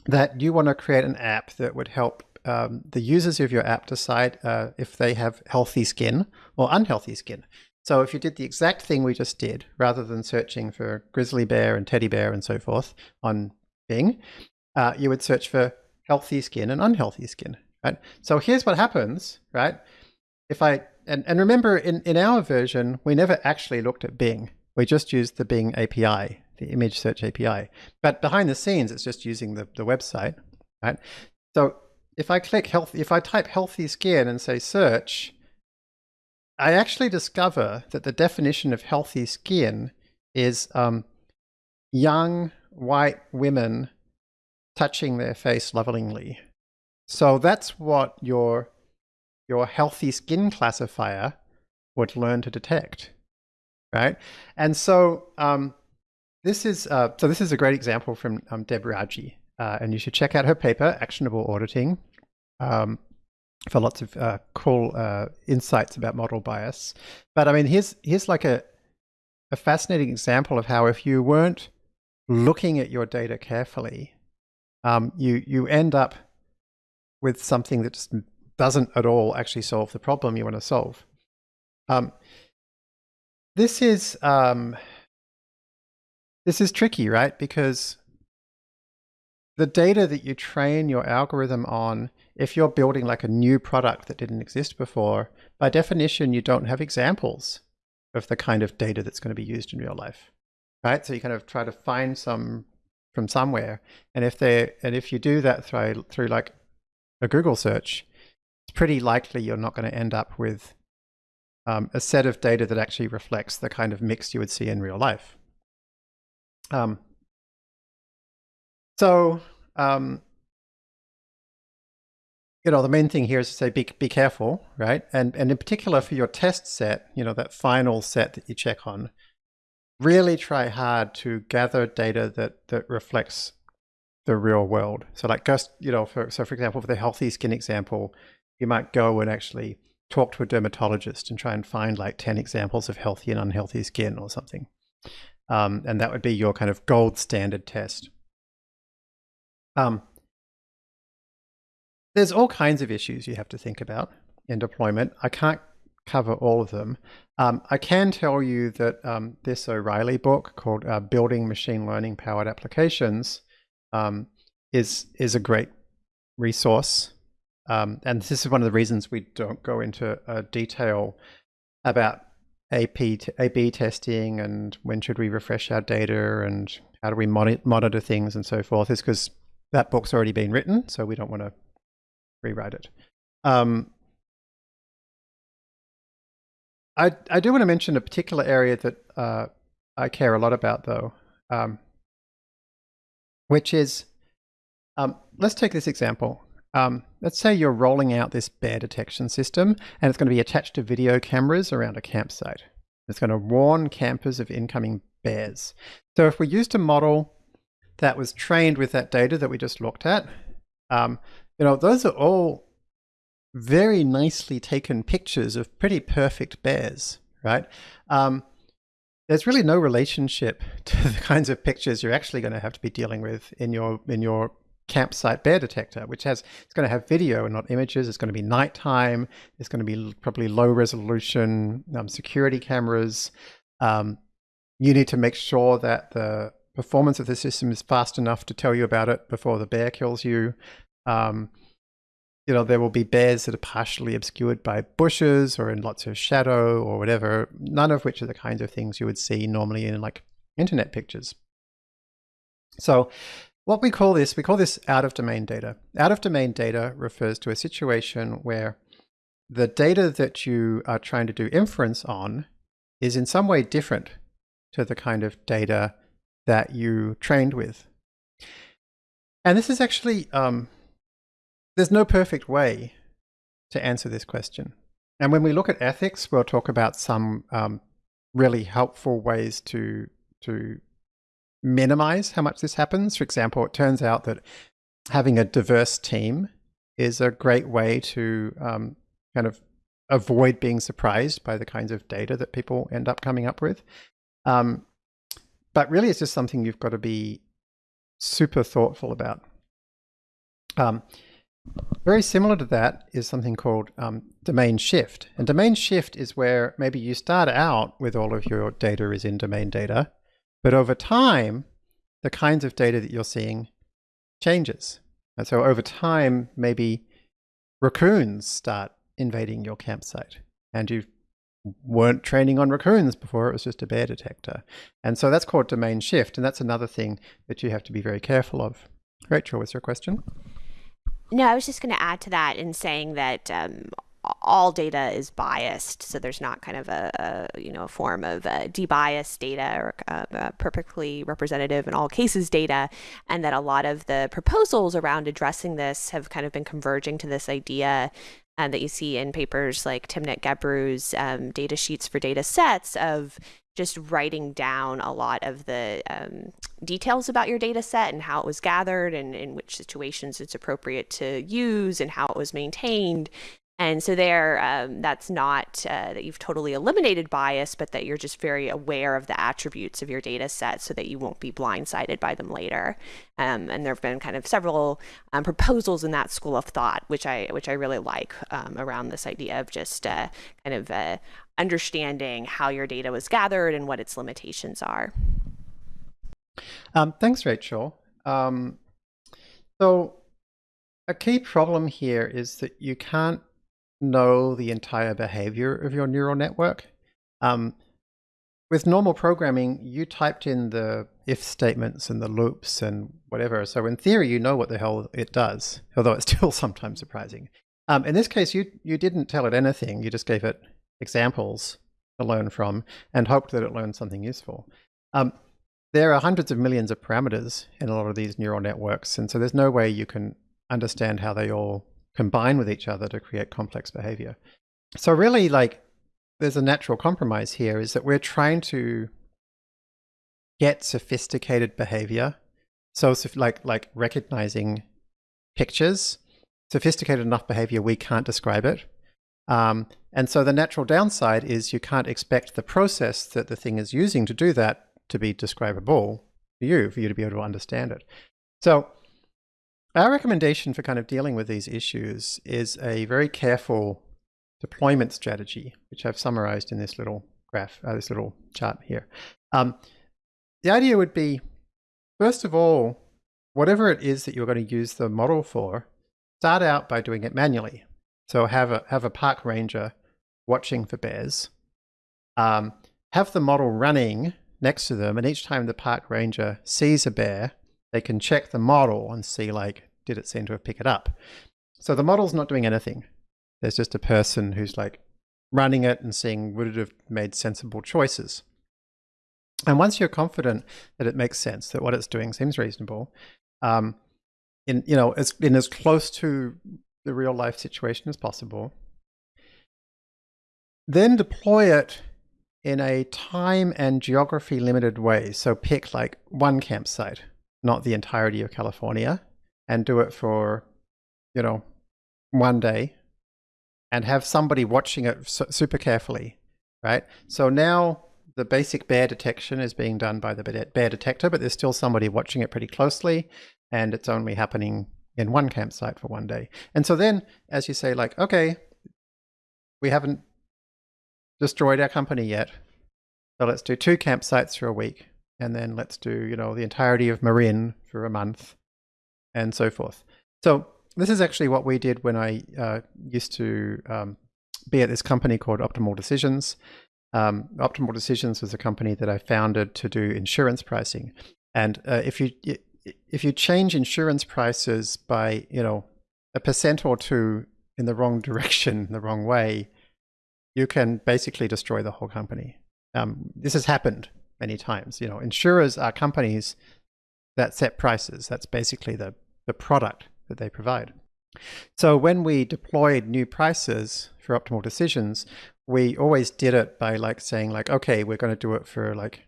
that you want to create an app that would help um, the users of your app decide uh, if they have healthy skin or unhealthy skin. So if you did the exact thing we just did, rather than searching for grizzly bear and teddy bear and so forth on Bing, uh, you would search for healthy skin and unhealthy skin. Right? So here's what happens, right? If I and, and remember in, in our version, we never actually looked at Bing. we just used the Bing API, the image search API. But behind the scenes, it's just using the, the website, right? So if I click health, if I type healthy skin and say search, I actually discover that the definition of healthy skin is um, young white women touching their face lovingly. So that's what your your healthy skin classifier would learn to detect, right? And so um, this is uh, so this is a great example from um, Deb Raji, uh, and you should check out her paper, Actionable Auditing, um, for lots of uh, cool uh, insights about model bias. But I mean, here's here's like a a fascinating example of how if you weren't looking at your data carefully, um, you you end up with something that just doesn't at all actually solve the problem you want to solve. Um, this is um, this is tricky, right? Because the data that you train your algorithm on, if you're building like a new product that didn't exist before, by definition, you don't have examples of the kind of data that's going to be used in real life, right? So you kind of try to find some from somewhere, and if they and if you do that through through like a Google search, it's pretty likely you're not going to end up with um, a set of data that actually reflects the kind of mix you would see in real life. Um, so, um, you know, the main thing here is to say be, be careful, right? And, and in particular for your test set, you know, that final set that you check on, really try hard to gather data that, that reflects the real world. So like just, you know, for, so for example, for the healthy skin example, you might go and actually talk to a dermatologist and try and find like 10 examples of healthy and unhealthy skin or something. Um, and that would be your kind of gold standard test. Um, there's all kinds of issues you have to think about in deployment. I can't cover all of them. Um, I can tell you that um, this O'Reilly book called uh, Building Machine Learning Powered Applications um, is is a great resource. Um, and this is one of the reasons we don't go into uh, detail about AP A/B testing and when should we refresh our data and how do we monitor things and so forth. Is because that book's already been written, so we don't want to rewrite it. Um, I I do want to mention a particular area that uh, I care a lot about, though. Um, which is, um, let's take this example. Um, let's say you're rolling out this bear detection system and it's going to be attached to video cameras around a campsite. It's going to warn campers of incoming bears. So if we used a model that was trained with that data that we just looked at, um, you know, those are all very nicely taken pictures of pretty perfect bears, right? Um, there's really no relationship to the kinds of pictures you're actually going to have to be dealing with in your in your campsite bear detector, which has it's going to have video and not images. It's going to be nighttime. It's going to be probably low resolution um, security cameras. Um, you need to make sure that the performance of the system is fast enough to tell you about it before the bear kills you. Um, you know, there will be bears that are partially obscured by bushes or in lots of shadow or whatever, none of which are the kinds of things you would see normally in like internet pictures. So what we call this, we call this out of domain data. Out of domain data refers to a situation where the data that you are trying to do inference on is in some way different to the kind of data that you trained with. And this is actually um, there's no perfect way to answer this question. And when we look at ethics, we'll talk about some um, really helpful ways to to minimize how much this happens. For example, it turns out that having a diverse team is a great way to um, kind of avoid being surprised by the kinds of data that people end up coming up with. Um, but really, it's just something you've got to be super thoughtful about. Um, very similar to that is something called um, domain shift. And domain shift is where maybe you start out with all of your data is in domain data, but over time, the kinds of data that you're seeing changes. And so over time, maybe raccoons start invading your campsite and you weren't training on raccoons before it was just a bear detector. And so that's called domain shift. And that's another thing that you have to be very careful of. Rachel, was your question? No, I was just going to add to that in saying that um, all data is biased, so there's not kind of a, a you know a form of debiased data or uh, uh, perfectly representative in all cases data, and that a lot of the proposals around addressing this have kind of been converging to this idea uh, that you see in papers like Timnit Gebru's um, data sheets for data sets of just writing down a lot of the um, details about your data set and how it was gathered and in which situations it's appropriate to use and how it was maintained and so there, um, that's not uh, that you've totally eliminated bias, but that you're just very aware of the attributes of your data set so that you won't be blindsided by them later. Um, and there have been kind of several um, proposals in that school of thought, which I which I really like um, around this idea of just uh, kind of uh, understanding how your data was gathered and what its limitations are. Um, thanks, Rachel. Um, so a key problem here is that you can't know the entire behavior of your neural network. Um, with normal programming, you typed in the if statements and the loops and whatever. So in theory, you know what the hell it does, although it's still sometimes surprising. Um, in this case, you, you didn't tell it anything. You just gave it examples to learn from and hoped that it learned something useful. Um, there are hundreds of millions of parameters in a lot of these neural networks. And so there's no way you can understand how they all combine with each other to create complex behavior. So really like there's a natural compromise here is that we're trying to get sophisticated behavior. So like, like recognizing pictures, sophisticated enough behavior we can't describe it. Um, and so the natural downside is you can't expect the process that the thing is using to do that to be describable for you, for you to be able to understand it. So our recommendation for kind of dealing with these issues is a very careful deployment strategy, which I've summarized in this little graph, uh, this little chart here. Um, the idea would be, first of all, whatever it is that you're going to use the model for, start out by doing it manually. So have a, have a park ranger watching for bears, um, have the model running next to them, and each time the park ranger sees a bear, they can check the model and see like, did it seem to have picked it up? So the model's not doing anything. There's just a person who's like running it and seeing would it have made sensible choices. And once you're confident that it makes sense, that what it's doing seems reasonable, um, in you know, as in as close to the real life situation as possible, then deploy it in a time and geography limited way. So pick like one campsite not the entirety of California, and do it for, you know, one day and have somebody watching it super carefully, right? So now the basic bear detection is being done by the bear detector, but there's still somebody watching it pretty closely and it's only happening in one campsite for one day. And so then, as you say, like, okay, we haven't destroyed our company yet, so let's do two campsites for a week and then let's do, you know, the entirety of Marin for a month and so forth. So this is actually what we did when I uh, used to um, be at this company called Optimal Decisions. Um, Optimal Decisions was a company that I founded to do insurance pricing. And uh, if you if you change insurance prices by you know a percent or two in the wrong direction, the wrong way, you can basically destroy the whole company. Um, this has happened many times. You know, insurers are companies that set prices. That's basically the, the product that they provide. So when we deployed new prices for optimal decisions, we always did it by like saying like, okay, we're going to do it for like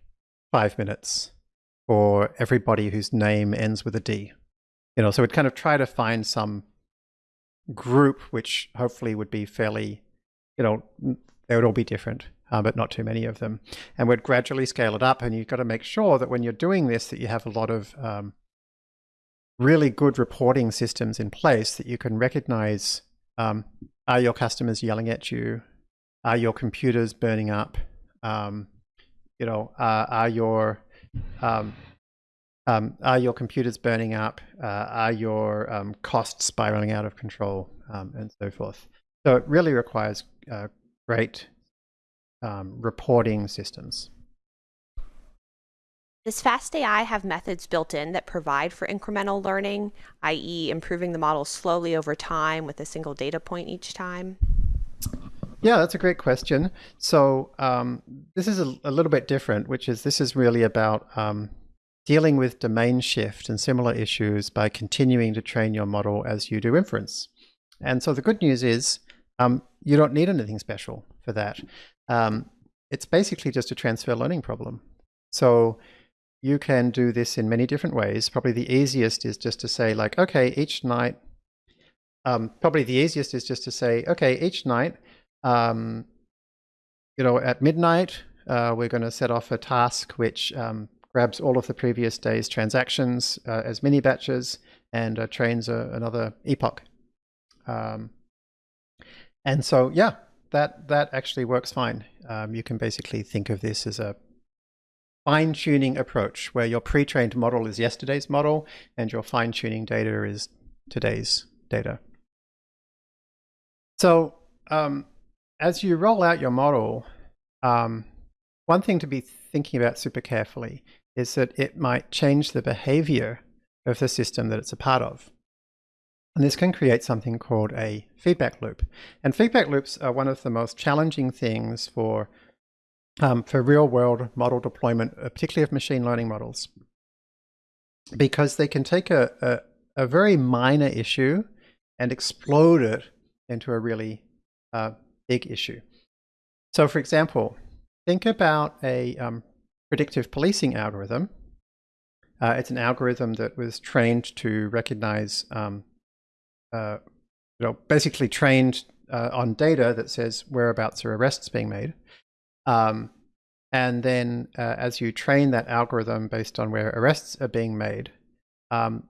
five minutes for everybody whose name ends with a D. You know, so we'd kind of try to find some group which hopefully would be fairly, you know, they would all be different uh, but not too many of them. And we'd gradually scale it up. And you've got to make sure that when you're doing this, that you have a lot of um, really good reporting systems in place that you can recognize um, are your customers yelling at you? Are your computers burning up? Um, you know, uh, are your um, um, are your computers burning up? Uh, are your um, costs spiraling out of control, um, and so forth? So it really requires uh, great um, reporting systems. Does FastAI have methods built in that provide for incremental learning, i.e. improving the model slowly over time with a single data point each time? Yeah, that's a great question. So um, this is a, a, little bit different, which is this is really about um, dealing with domain shift and similar issues by continuing to train your model as you do inference. And so the good news is um, you don't need anything special for that. Um, it's basically just a transfer learning problem. So you can do this in many different ways. Probably the easiest is just to say like, okay, each night, um, probably the easiest is just to say, okay, each night, um, you know, at midnight, uh, we're going to set off a task which um, grabs all of the previous day's transactions uh, as mini batches and uh, trains a, another epoch. Um, and so, yeah, that that actually works fine. Um, you can basically think of this as a fine-tuning approach where your pre-trained model is yesterday's model and your fine-tuning data is today's data. So um, as you roll out your model, um, one thing to be thinking about super carefully is that it might change the behavior of the system that it's a part of. And this can create something called a feedback loop. And feedback loops are one of the most challenging things for um, for real world model deployment, uh, particularly of machine learning models, because they can take a, a, a very minor issue and explode it into a really uh, big issue. So for example, think about a um, predictive policing algorithm. Uh, it's an algorithm that was trained to recognize, um, uh, you know, basically trained uh, on data that says whereabouts are arrests being made. Um, and then uh, as you train that algorithm based on where arrests are being made, um,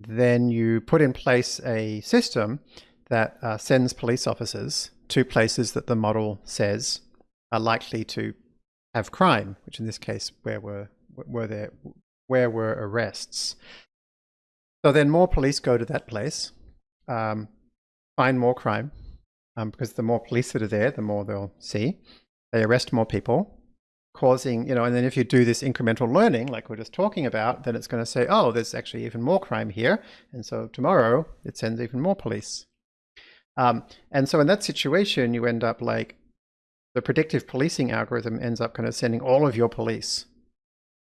then you put in place a system that uh, sends police officers to places that the model says are likely to have crime, which in this case, where were were there where were arrests. So then more police go to that place, um, find more crime, um, because the more police that are there, the more they'll see. They arrest more people, causing, you know, and then if you do this incremental learning, like we're just talking about, then it's going to say, oh, there's actually even more crime here. And so tomorrow it sends even more police. Um, and so in that situation, you end up like the predictive policing algorithm ends up kind of sending all of your police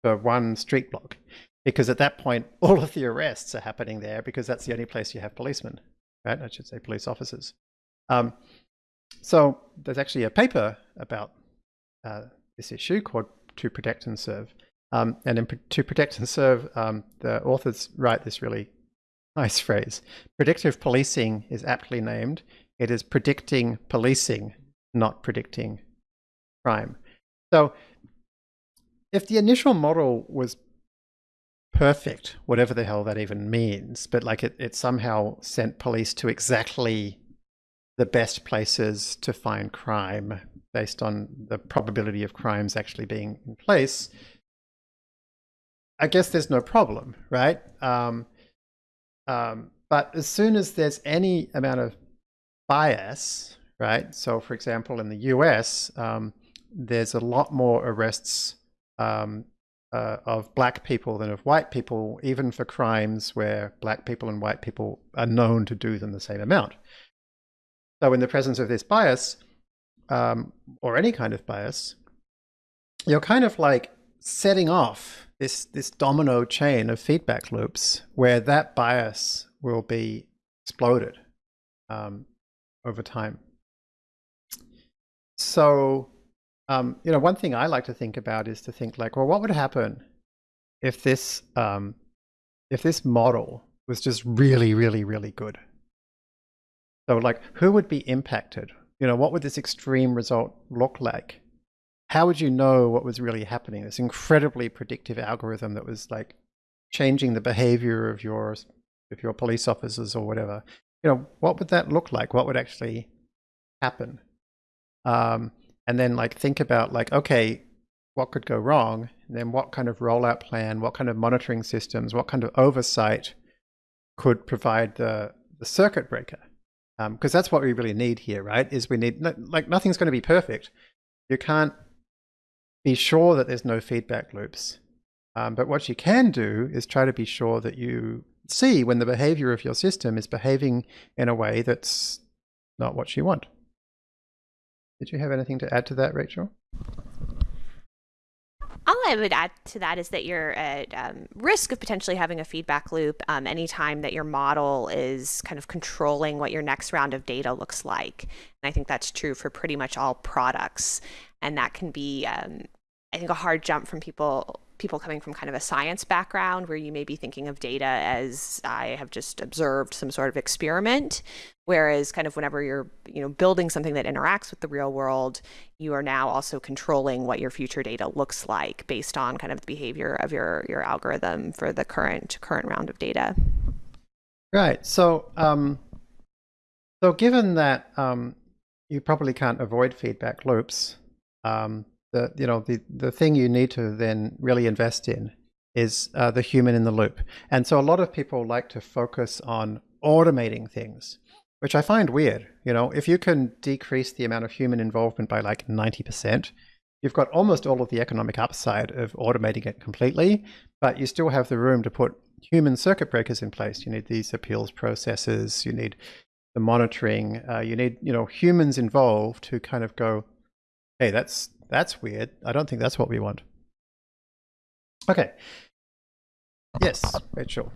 for one street block. Because at that point, all of the arrests are happening there because that's the only place you have policemen, right? I should say police officers. Um, so there's actually a paper about uh, this issue called To Protect and Serve. Um, and in To Protect and Serve, um, the authors write this really nice phrase. Predictive policing is aptly named. It is predicting policing, not predicting crime. So if the initial model was perfect, whatever the hell that even means, but like it, it somehow sent police to exactly the best places to find crime based on the probability of crimes actually being in place, I guess there's no problem, right? Um, um, but as soon as there's any amount of bias, right? So for example, in the US, um, there's a lot more arrests um, uh, of black people than of white people, even for crimes where black people and white people are known to do them the same amount. So in the presence of this bias, um, or any kind of bias, you're kind of like setting off this, this domino chain of feedback loops where that bias will be exploded um, over time. So, um, you know, one thing I like to think about is to think like, well, what would happen if this, um, if this model was just really, really, really good? So like, who would be impacted? You know, what would this extreme result look like? How would you know what was really happening? This incredibly predictive algorithm that was like changing the behavior of your, of your police officers or whatever. You know, what would that look like? What would actually happen? Um, and then like think about like, okay, what could go wrong? And then what kind of rollout plan, what kind of monitoring systems, what kind of oversight could provide the, the circuit breaker? because um, that's what we really need here, right? Is we need like nothing's going to be perfect, You can't be sure that there's no feedback loops. Um, but what you can do is try to be sure that you see when the behavior of your system is behaving in a way that's not what you want. Did you have anything to add to that, Rachel? All I would add to that is that you're at um, risk of potentially having a feedback loop um, anytime that your model is kind of controlling what your next round of data looks like. And I think that's true for pretty much all products. And that can be, um, I think, a hard jump from people people coming from kind of a science background where you may be thinking of data as I have just observed some sort of experiment. Whereas kind of whenever you're, you know, building something that interacts with the real world, you are now also controlling what your future data looks like based on kind of the behavior of your your algorithm for the current current round of data. Right. So um, so given that um, you probably can't avoid feedback loops, um, the you know the the thing you need to then really invest in is uh, the human in the loop. And so a lot of people like to focus on automating things, which I find weird. You know, if you can decrease the amount of human involvement by like 90%, you've got almost all of the economic upside of automating it completely, but you still have the room to put human circuit breakers in place. You need these appeals processes, you need the monitoring, uh, you need, you know, humans involved who kind of go, hey, that's that's weird. I don't think that's what we want. Okay. Yes, Rachel.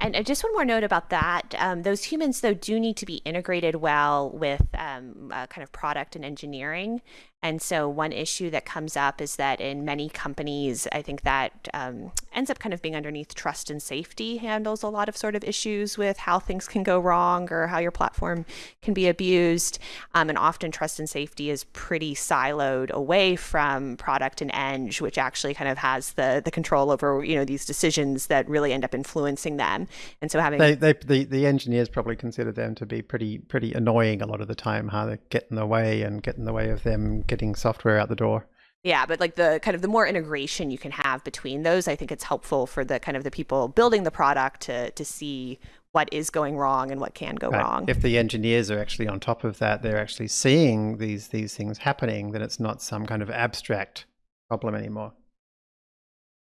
And uh, just one more note about that. Um, those humans, though, do need to be integrated well with um, uh, kind of product and engineering. And so, one issue that comes up is that in many companies, I think that um, ends up kind of being underneath trust and safety, handles a lot of sort of issues with how things can go wrong or how your platform can be abused. Um, and often, trust and safety is pretty siloed away from product and eng, which actually kind of has the the control over you know these decisions that really end up influencing them. And so, having they, they the the engineers probably consider them to be pretty pretty annoying a lot of the time. How they get in the way and get in the way of them getting software out the door. Yeah, but like the kind of the more integration you can have between those, I think it's helpful for the kind of the people building the product to to see what is going wrong and what can go right. wrong. If the engineers are actually on top of that, they're actually seeing these these things happening, then it's not some kind of abstract problem anymore.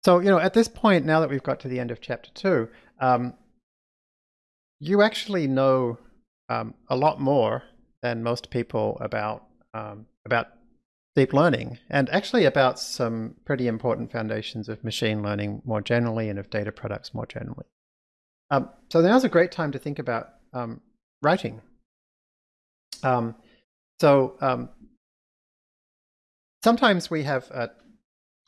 So, you know, at this point, now that we've got to the end of chapter two, um, you actually know um, a lot more than most people about um, about deep learning and actually about some pretty important foundations of machine learning more generally and of data products more generally. Um, so now's a great time to think about um, writing. Um, so um, sometimes we have a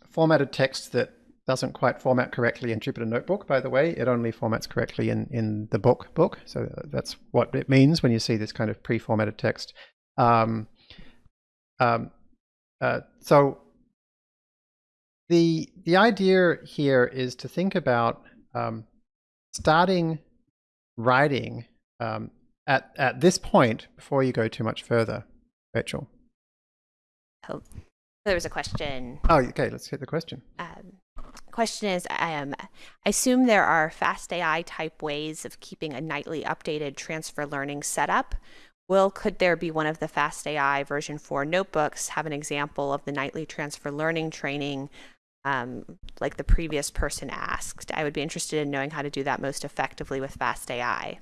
formatted text that doesn't quite format correctly in Jupyter Notebook, by the way. It only formats correctly in, in the book book. So that's what it means when you see this kind of pre-formatted text. Um, um, uh, so the the idea here is to think about um, starting writing um, at at this point before you go too much further, Rachel. Oh, there was a question. Oh, okay. Let's get the question. Um, question is, um, I assume there are fast AI type ways of keeping a nightly updated transfer learning setup Will, could there be one of the FastAI version 4 notebooks have an example of the nightly transfer learning training um, like the previous person asked? I would be interested in knowing how to do that most effectively with FastAI.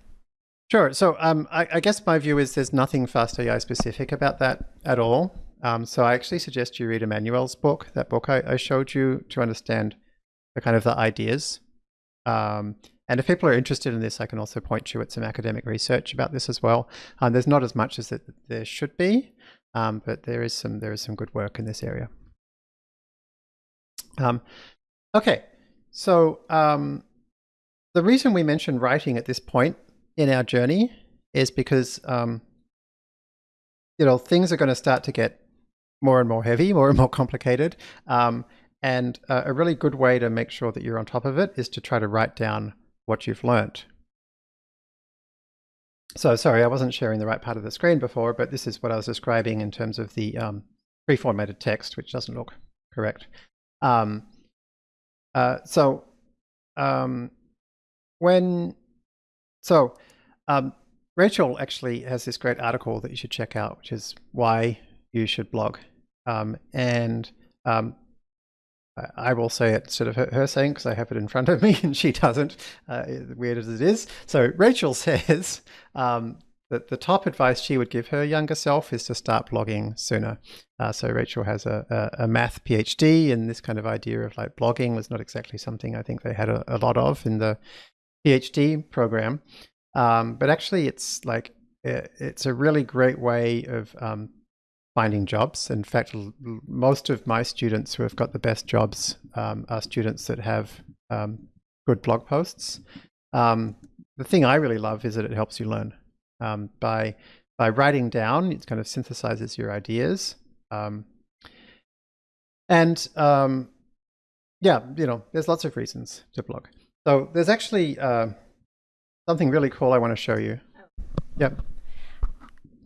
Sure. So um, I, I, guess my view is there's nothing FastAI specific about that at all. Um, so I actually suggest you read Emmanuel's book, that book I, I showed you, to understand the kind of the ideas. Um, and if people are interested in this, I can also point you at some academic research about this as well. Um, there's not as much as there should be, um, but there is some there is some good work in this area. Um, okay, so um, the reason we mention writing at this point in our journey is because you know things are going to start to get more and more heavy, more and more complicated. Um, and uh, a really good way to make sure that you're on top of it is to try to write down what you've learnt. So sorry, I wasn't sharing the right part of the screen before, but this is what I was describing in terms of the um, pre-formatted text, which doesn't look correct. Um, uh, so um, when, so um, Rachel actually has this great article that you should check out, which is why you should blog. Um, and um, I will say it sort of her, her saying because I have it in front of me and she doesn't, uh, weird as it is. So Rachel says um, that the top advice she would give her younger self is to start blogging sooner. Uh, so Rachel has a, a, a, math PhD, and this kind of idea of like blogging was not exactly something I think they had a, a lot of in the PhD program. Um, but actually, it's like it, it's a really great way of um, finding jobs. In fact, most of my students who have got the best jobs um, are students that have um, good blog posts. Um, the thing I really love is that it helps you learn um, by by writing down. It kind of synthesizes your ideas, um, and um, yeah, you know, there's lots of reasons to blog. So there's actually uh, something really cool I want to show you. Yep.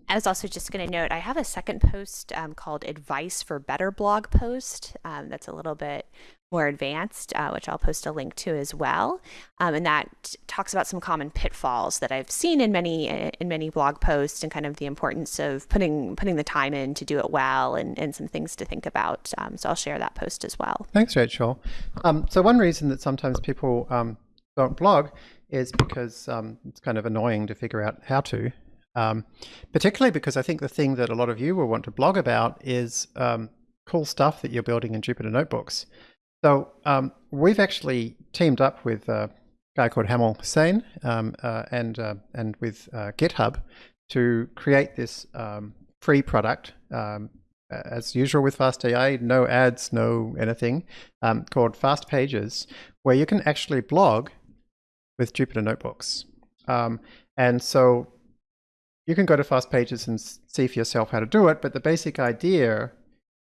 I was also just going to note I have a second post um, called Advice for Better blog post um, that's a little bit more advanced, uh, which I'll post a link to as well. Um, and that talks about some common pitfalls that I've seen in many in many blog posts and kind of the importance of putting putting the time in to do it well and, and some things to think about. Um, so I'll share that post as well. Thanks, Rachel. Um, so one reason that sometimes people um, don't blog is because it's kind of annoying to figure out how to. Um, particularly because I think the thing that a lot of you will want to blog about is um, cool stuff that you're building in Jupyter Notebooks. So um, we've actually teamed up with a guy called Hamel Husain um, uh, and, uh, and with uh, GitHub to create this um, free product um, as usual with FastAI, no ads, no anything, called fastpages, where you can actually blog with Jupyter Notebooks. and so you can go to fastpages and see for yourself how to do it. But the basic idea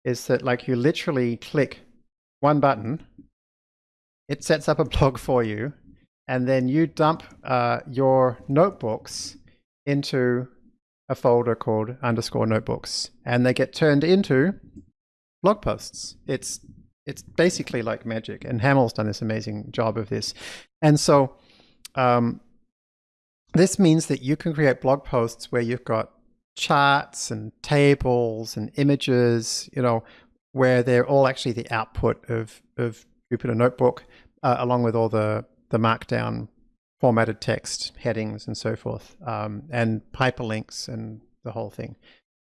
is that like you literally click one button, it sets up a blog for you, and then you dump uh, your notebooks into a folder called underscore notebooks, and they get turned into blog posts. It's it's basically like magic, and Hamel's done this amazing job of this. And so um, this means that you can create blog posts where you've got charts and tables and images, you know, where they're all actually the output of, of Jupyter Notebook, uh, along with all the, the markdown formatted text, headings, and so forth, um, and hyperlinks and the whole thing.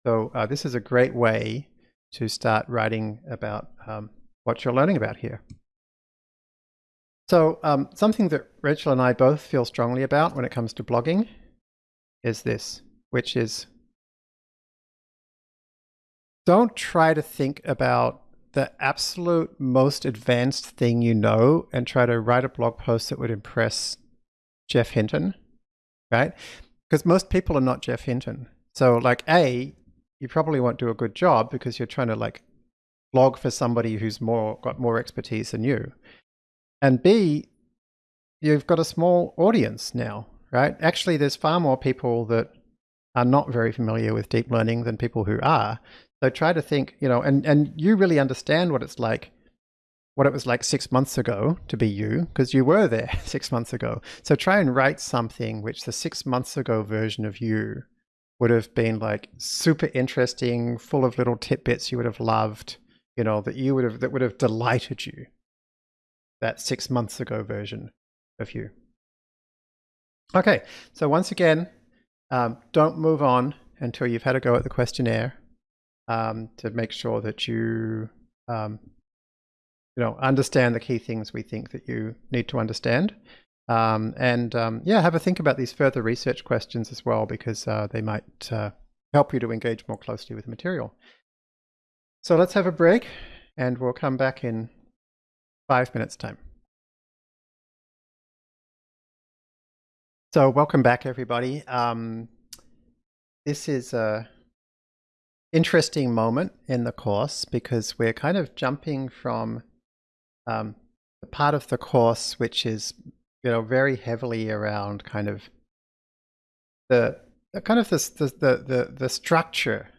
So uh, this is a great way to start writing about um, what you're learning about here. So um, something that Rachel and I both feel strongly about when it comes to blogging is this, which is don't try to think about the absolute most advanced thing you know and try to write a blog post that would impress Geoff Hinton, right? Because most people are not Geoff Hinton. So like A, you probably won't do a good job because you're trying to like blog for somebody who's more got more expertise than you. And B, you've got a small audience now, right? Actually, there's far more people that are not very familiar with deep learning than people who are. So try to think, you know, and, and you really understand what it's like, what it was like six months ago to be you, because you were there six months ago. So try and write something which the six months ago version of you would have been like super interesting, full of little tidbits you would have loved, you know, that you would have, that would have delighted you that six months ago version of you. Okay, so once again, um, don't move on until you've had a go at the questionnaire um, to make sure that you, um, you know, understand the key things we think that you need to understand. Um, and um, yeah, have a think about these further research questions as well, because uh, they might uh, help you to engage more closely with the material. So let's have a break and we'll come back in five minutes time. So welcome back everybody. Um, this is a interesting moment in the course because we're kind of jumping from um, the part of the course which is you know very heavily around kind of the, the kind of this the, the the the structure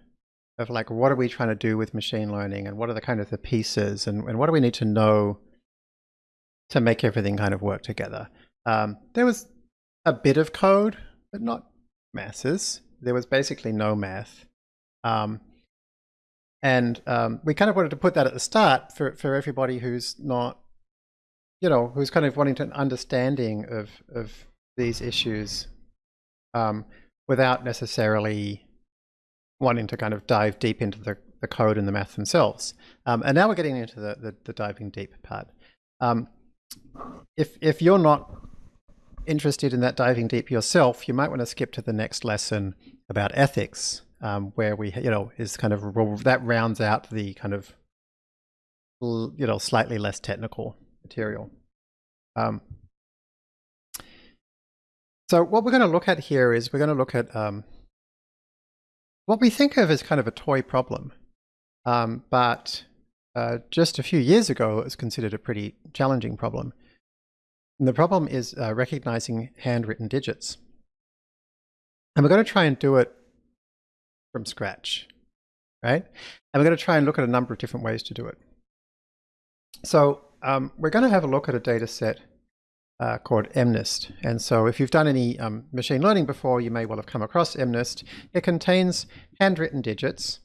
of like what are we trying to do with machine learning and what are the kind of the pieces and, and what do we need to know to make everything kind of work together. Um, there was a bit of code, but not masses. There was basically no math. Um, And um, we kind of wanted to put that at the start for, for everybody who's not, you know, who's kind of wanting to an understanding of, of these issues um, without necessarily wanting to kind of dive deep into the, the code and the math themselves. Um, and now we're getting into the, the, the diving deep part. Um, if, if you're not interested in that diving deep yourself, you might want to skip to the next lesson about ethics, um, where we, you know, is kind of, that rounds out the kind of, you know, slightly less technical material. Um, so what we're going to look at here is we're going to look at um, what we think of as kind of a toy problem. Um, but uh, just a few years ago, it was considered a pretty challenging problem. And the problem is uh, recognizing handwritten digits. And we're going to try and do it from scratch, right? And we're going to try and look at a number of different ways to do it. So um, we're going to have a look at a data set uh, called MNIST. And so if you've done any um, machine learning before, you may well have come across MNIST. It contains handwritten digits,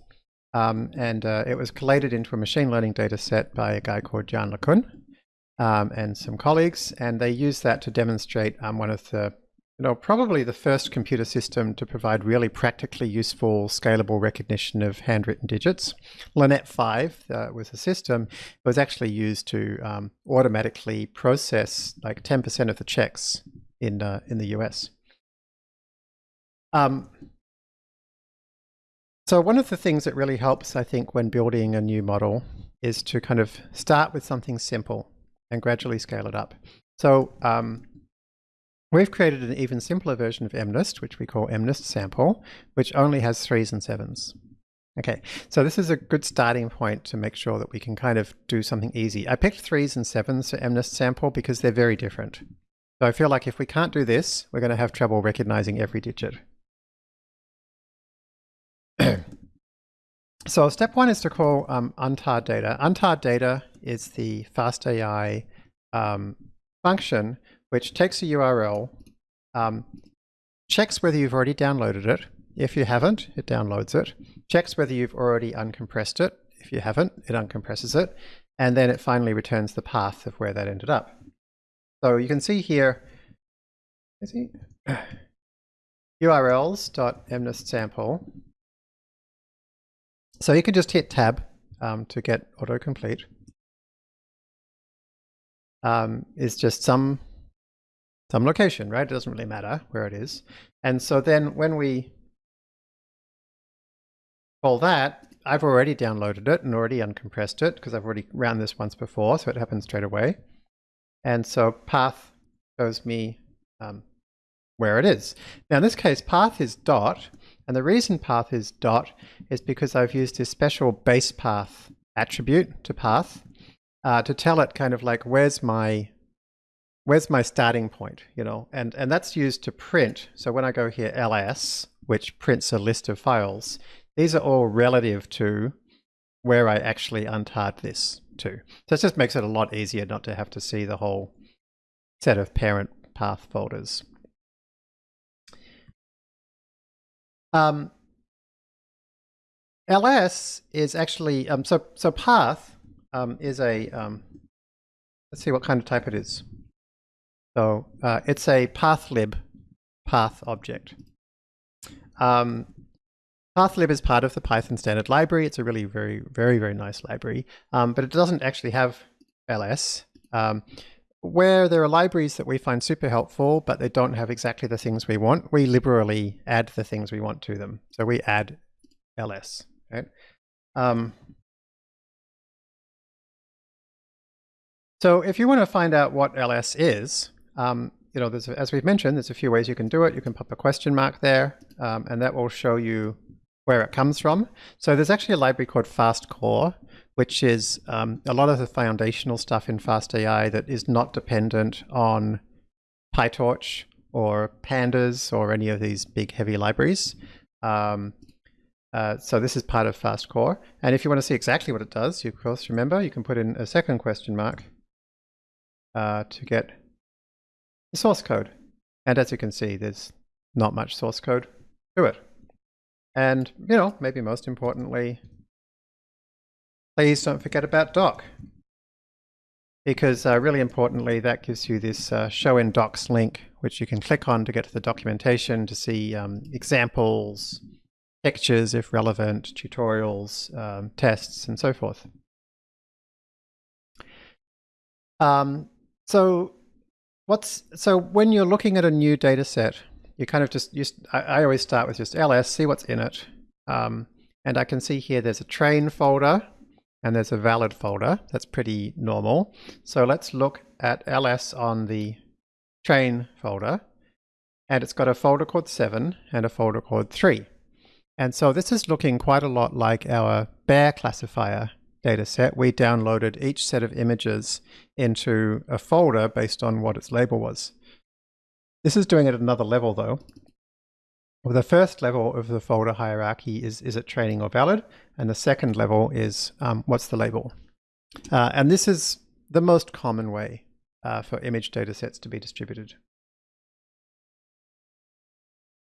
um, and uh, it was collated into a machine learning data set by a guy called Yann LeCun um, and some colleagues, and they used that to demonstrate um, one of the you know, probably the first computer system to provide really practically useful scalable recognition of handwritten digits. LeNet 5 uh, was a system that was actually used to um, automatically process like 10% of the checks in, uh, in the US. Um, so one of the things that really helps, I think, when building a new model is to kind of start with something simple and gradually scale it up. So um, We've created an even simpler version of MNIST, which we call MNIST sample, which only has threes and sevens. Okay, so this is a good starting point to make sure that we can kind of do something easy. I picked threes and sevens for MNIST sample because they're very different. So I feel like if we can't do this, we're going to have trouble recognizing every digit. so step one is to call um, untarred data. Untar data is the FastAI um, function which takes a URL, um, checks whether you've already downloaded it. If you haven't, it downloads it. Checks whether you've already uncompressed it. If you haven't, it uncompresses it. And then it finally returns the path of where that ended up. So you can see here, is he? So you can just hit tab um, to get autocomplete. Um, just some some location, right? It doesn't really matter where it is. And so then when we call that, I've already downloaded it and already uncompressed it because I've already ran this once before, so it happens straight away. And so path shows me um, where it is. Now in this case, path is dot, and the reason path is dot is because I've used this special base path attribute to path uh, to tell it kind of like where's my where's my starting point, you know, and, and that's used to print. So when I go here, ls, which prints a list of files, these are all relative to where I actually untarred this to. So it just makes it a lot easier not to have to see the whole set of parent path folders. Um, ls is actually, um, so, so path um, is a, um, let's see what kind of type it is. So uh, it's a pathlib path object. Um, pathlib is part of the Python standard library. It's a really very, very, very nice library, um, but it doesn't actually have ls. Um, where there are libraries that we find super helpful, but they don't have exactly the things we want, we liberally add the things we want to them. So we add ls. Right? Um, so if you want to find out what ls is, um, you know, there's, as we've mentioned, there's a few ways you can do it. You can pop a question mark there, um, and that will show you where it comes from. So there's actually a library called FastCore, which is um, a lot of the foundational stuff in FastAI that is not dependent on PyTorch or Pandas or any of these big heavy libraries. Um, uh, so this is part of FastCore. And if you want to see exactly what it does, you of course remember, you can put in a second question mark uh, to get the source code. And as you can see, there's not much source code to it. And, you know, maybe most importantly, please don't forget about doc. Because uh, really importantly, that gives you this uh, show in docs link, which you can click on to get to the documentation to see um, examples, pictures if relevant, tutorials, um, tests, and so forth. Um, so what's so when you're looking at a new data set, you kind of just, just I, I always start with just ls, see what's in it. Um, and I can see here there's a train folder and there's a valid folder. That's pretty normal. So let's look at ls on the train folder. And it's got a folder called 7 and a folder called 3. And so this is looking quite a lot like our bear classifier dataset. We downloaded each set of images into a folder based on what its label was. This is doing it at another level though. Well, the first level of the folder hierarchy is, is it training or valid? And the second level is um, what's the label? Uh, and this is the most common way uh, for image datasets to be distributed.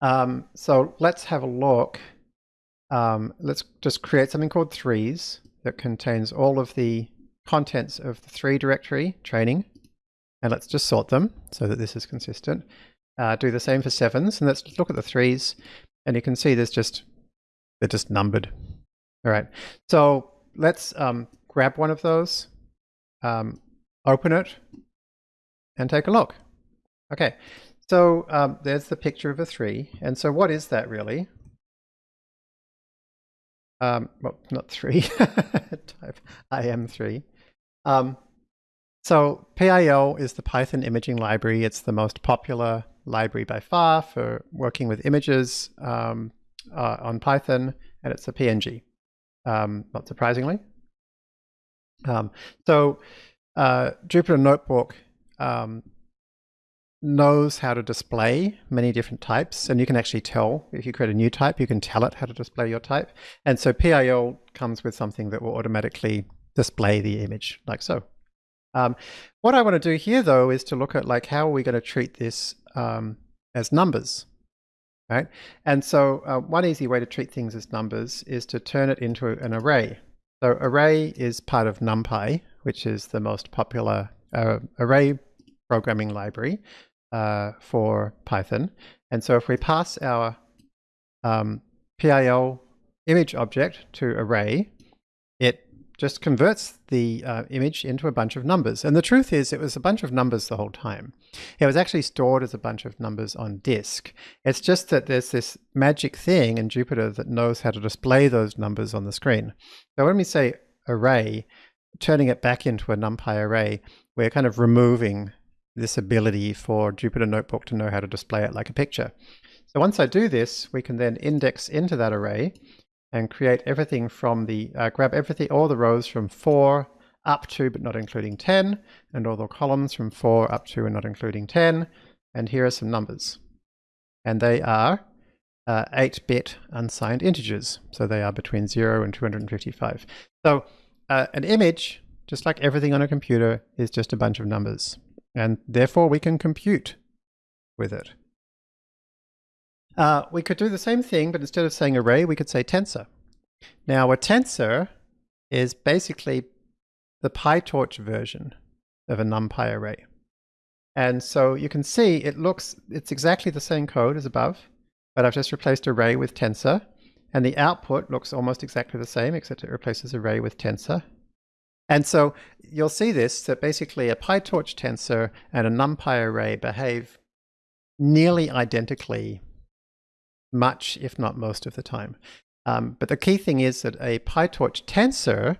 Um, so let's have a look. Um, let's just create something called threes that contains all of the contents of the three directory training. And let's just sort them so that this is consistent. Uh, do the same for sevens, and let's look at the threes, and you can see there's just, they're just numbered. All right, so let's um, grab one of those, um, open it, and take a look. Okay, so um, there's the picture of a three, and so what is that really? Um, well, not three, type IM3. Um, so PIL is the Python imaging library. It's the most popular library by far for working with images um, uh, on Python, and it's a PNG, um, not surprisingly. Um, so uh, Jupyter Notebook um, knows how to display many different types, and you can actually tell, if you create a new type, you can tell it how to display your type. And so PIL comes with something that will automatically display the image, like so. Um, what I want to do here, though, is to look at like how are we going to treat this um, as numbers, right? And so uh, one easy way to treat things as numbers is to turn it into an array. So array is part of NumPy, which is the most popular uh, array programming library uh, for Python. And so if we pass our um, PIL image object to array, it just converts the uh, image into a bunch of numbers. And the truth is it was a bunch of numbers the whole time. It was actually stored as a bunch of numbers on disk. It's just that there's this magic thing in Jupyter that knows how to display those numbers on the screen. So when we say array, turning it back into a NumPy array, we're kind of removing this ability for Jupyter Notebook to know how to display it like a picture. So once I do this, we can then index into that array and create everything from the, uh, grab everything, all the rows from 4 up to but not including 10, and all the columns from 4 up to and not including 10. And here are some numbers. And they are 8-bit uh, unsigned integers. So they are between 0 and 255. So uh, an image, just like everything on a computer, is just a bunch of numbers. And therefore we can compute with it. Uh, we could do the same thing, but instead of saying array, we could say tensor. Now a tensor is basically the PyTorch version of a NumPy array. And so you can see it looks, it's exactly the same code as above, but I've just replaced array with tensor. And the output looks almost exactly the same, except it replaces array with tensor. And so you'll see this, that basically a PyTorch tensor and a NumPy array behave nearly identically much, if not most of the time. Um, but the key thing is that a PyTorch tensor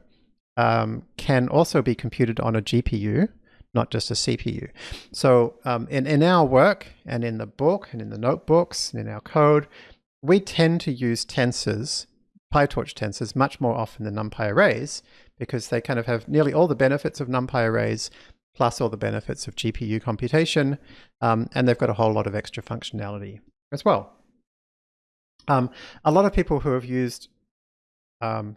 um, can also be computed on a GPU, not just a CPU. So um, in, in our work and in the book and in the notebooks and in our code, we tend to use tensors, PyTorch tensors, much more often than NumPy arrays because they kind of have nearly all the benefits of NumPy arrays plus all the benefits of GPU computation, um, and they've got a whole lot of extra functionality as well. Um, a lot of people who have used um,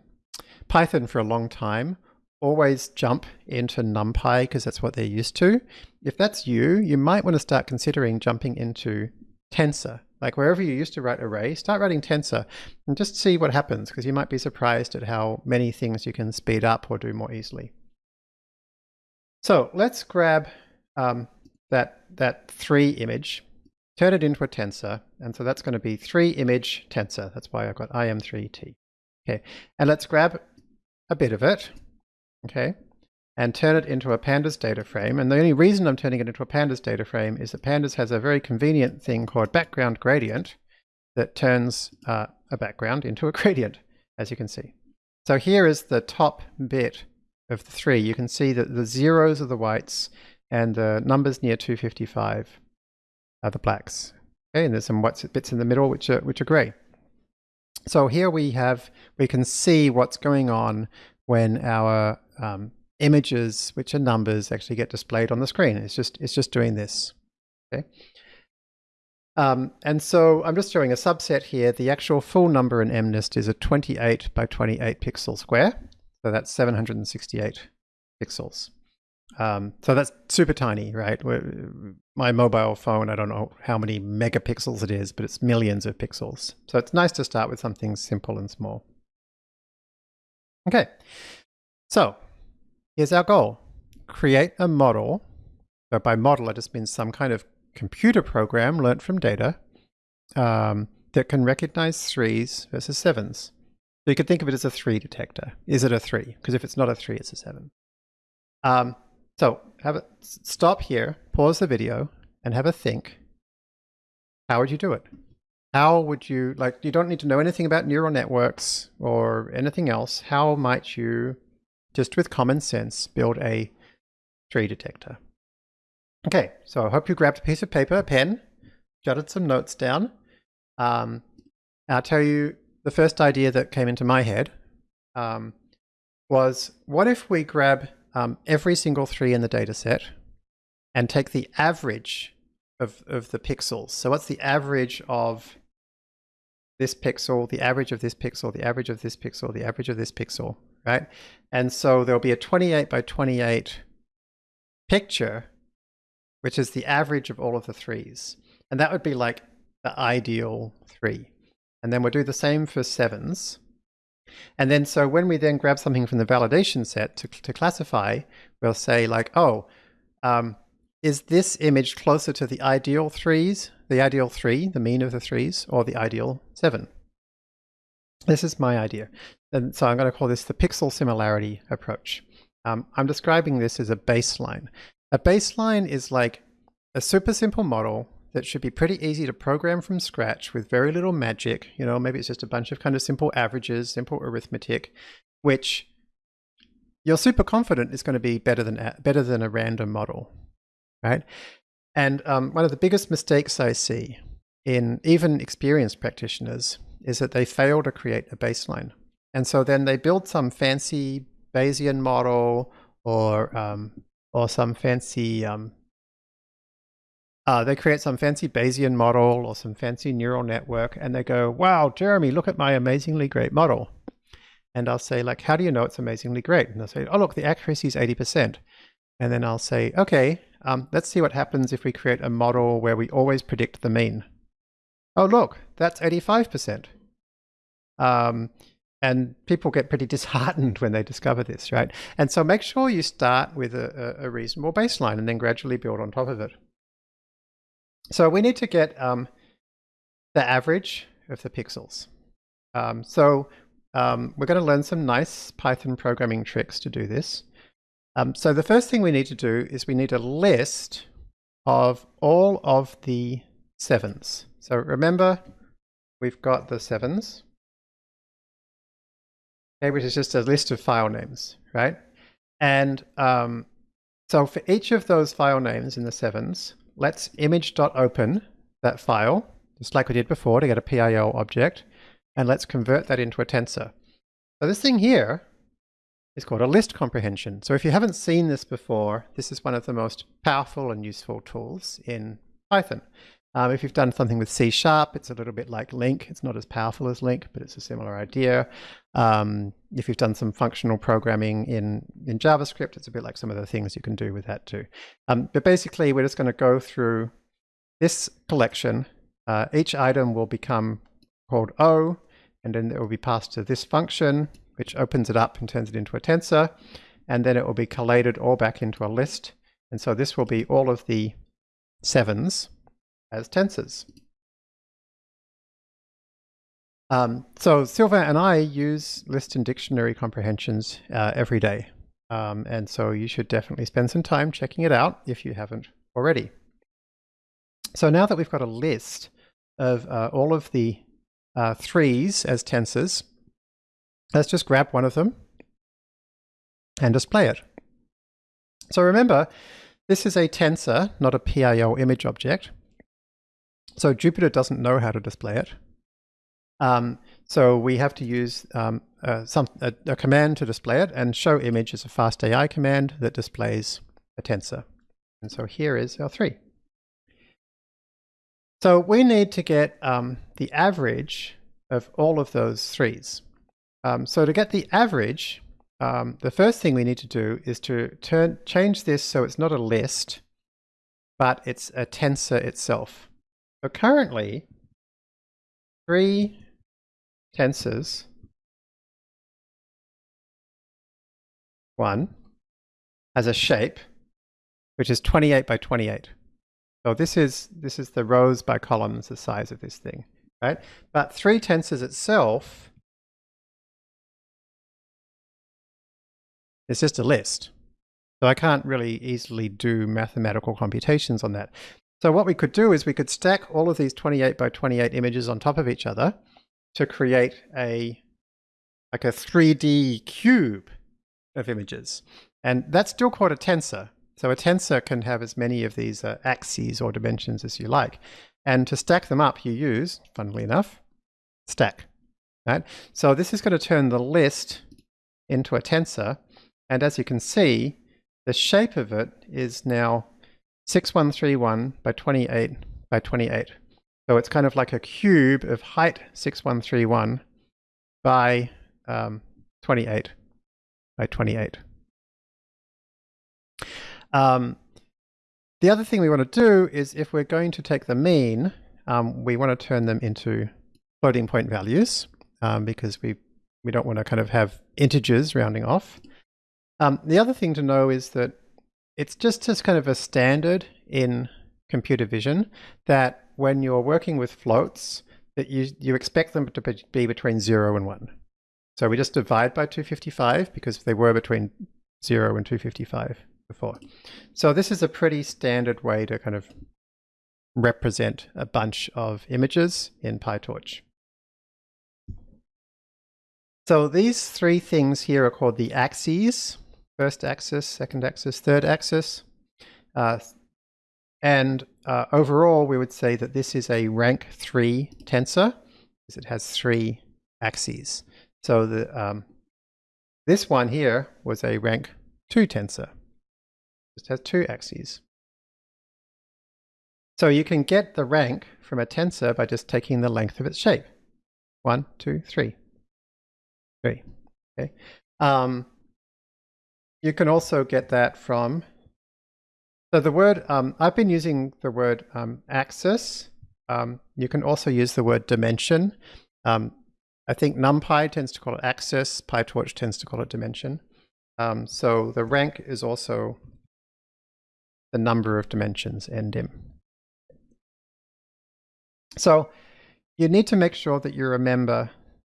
Python for a long time always jump into NumPy because that's what they're used to. If that's you, you might want to start considering jumping into Tensor like wherever you used to write array, start writing tensor and just see what happens because you might be surprised at how many things you can speed up or do more easily. So let's grab um, that, that three image, turn it into a tensor. And so that's going to be three image tensor. That's why I've got im3t. Okay, and let's grab a bit of it. Okay, and turn it into a pandas data frame. And the only reason I'm turning it into a pandas data frame is that pandas has a very convenient thing called background gradient that turns uh, a background into a gradient, as you can see. So here is the top bit of the three. You can see that the zeros are the whites and the numbers near 255 are the blacks. Okay, and there's some white bits in the middle which are, which are gray. So here we have, we can see what's going on when our um, images, which are numbers, actually get displayed on the screen. It's just, it's just doing this. Okay. Um, and so I'm just showing a subset here. The actual full number in MNIST is a 28 by 28 pixel square. So that's 768 pixels. Um, so that's super tiny, right? My mobile phone, I don't know how many megapixels it is, but it's millions of pixels. So it's nice to start with something simple and small. Okay, so Here's our goal. Create a model. So by model, I just mean some kind of computer program learnt from data um, that can recognize threes versus sevens. So you could think of it as a three detector. Is it a three? Because if it's not a three, it's a seven. Um, so have a stop here, pause the video, and have a think. How would you do it? How would you, like, you don't need to know anything about neural networks or anything else. How might you just with common sense, build a tree detector. Okay, so I hope you grabbed a piece of paper, a pen, jotted some notes down. Um, I'll tell you the first idea that came into my head um, was what if we grab um, every single three in the data set and take the average of, of the pixels. So what's the average of this pixel, the average of this pixel, the average of this pixel, the average of this pixel, right? And so there'll be a 28 by 28 picture, which is the average of all of the threes. And that would be like the ideal three. And then we'll do the same for sevens. And then so when we then grab something from the validation set to, to classify, we'll say like, oh, um, is this image closer to the ideal threes, the ideal three, the mean of the threes, or the ideal seven? This is my idea. And so I'm going to call this the pixel similarity approach. Um, I'm describing this as a baseline. A baseline is like a super simple model that should be pretty easy to program from scratch with very little magic. You know, maybe it's just a bunch of kind of simple averages, simple arithmetic, which you're super confident is going to be better than better than a random model, right? And um, one of the biggest mistakes I see in even experienced practitioners is that they fail to create a baseline. And so then they build some fancy Bayesian model or um, or some fancy um, uh, they create some fancy Bayesian model or some fancy neural network and they go, wow, Jeremy, look at my amazingly great model. And I'll say like, how do you know it's amazingly great? And they'll say, oh, look, the accuracy is 80%. And then I'll say, okay, um, let's see what happens if we create a model where we always predict the mean. Oh, look, that's 85%. Um, and people get pretty disheartened when they discover this, right? And so make sure you start with a, a reasonable baseline and then gradually build on top of it. So we need to get um, the average of the pixels. Um, so um, we're going to learn some nice Python programming tricks to do this. Um, so the first thing we need to do is we need a list of all of the sevens. So remember, we've got the sevens okay, which is just a list of file names, right? And um, so for each of those file names in the sevens, let's image.open that file, just like we did before to get a PIL object, and let's convert that into a tensor. So this thing here is called a list comprehension. So if you haven't seen this before, this is one of the most powerful and useful tools in Python. Um, if you've done something with C Sharp, it's a little bit like LINQ. It's not as powerful as LINQ, but it's a similar idea. Um, if you've done some functional programming in, in JavaScript, it's a bit like some of the things you can do with that too. Um, but basically, we're just going to go through this collection uh, each item will become called O, and then it will be passed to this function, which opens it up and turns it into a tensor, and then it will be collated all back into a list. And so this will be all of the sevens as tensors. Um, so Sylvain and I use list and dictionary comprehensions uh, every day. Um, and so you should definitely spend some time checking it out if you haven't already. So now that we've got a list of uh, all of the uh, threes as tensors, let's just grab one of them and display it. So remember, this is a tensor, not a PIL image object. So Jupyter doesn't know how to display it. Um, so we have to use um, some, a, a, command to display it, and show image is a fast AI command that displays a tensor. And so here is our three. So we need to get um, the average of all of those threes. Um, so to get the average, um, the first thing we need to do is to turn change this so it's not a list, but it's a tensor itself. So currently, three tensors, one, has a shape, which is 28 by 28. So this is, this is the rows by columns, the size of this thing, right? But three tensors itself is just a list. So I can't really easily do mathematical computations on that. So what we could do is we could stack all of these 28 by 28 images on top of each other to create a like a 3D cube of images. And that's still called a tensor. So a tensor can have as many of these uh, axes or dimensions as you like. And to stack them up, you use, funnily enough, stack. Right? So this is going to turn the list into a tensor. And as you can see, the shape of it is now 6131 by 28 by 28. So it's kind of like a cube of height 6131 by um, 28 by 28. Um, the other thing we want to do is if we're going to take the mean, um, we want to turn them into floating point values um, because we, we don't want to kind of have integers rounding off. Um, the other thing to know is that it's just as kind of a standard in computer vision that when you're working with floats, that you, you expect them to be between 0 and 1. So we just divide by 255 because they were between 0 and 255 before. So this is a pretty standard way to kind of represent a bunch of images in PyTorch. So these three things here are called the axes. First axis, second axis, third axis. Uh, and uh, overall, we would say that this is a rank 3 tensor because it has three axes. So the, um, this one here was a rank 2 tensor just has two axes. So you can get the rank from a tensor by just taking the length of its shape. One, two, three. Three. Okay. Um, you can also get that from, so the word, um, I've been using the word um, axis. Um, you can also use the word dimension. Um, I think NumPy tends to call it axis, PyTorch tends to call it dimension. Um, so the rank is also the number of dimensions ndim. So you need to make sure that you remember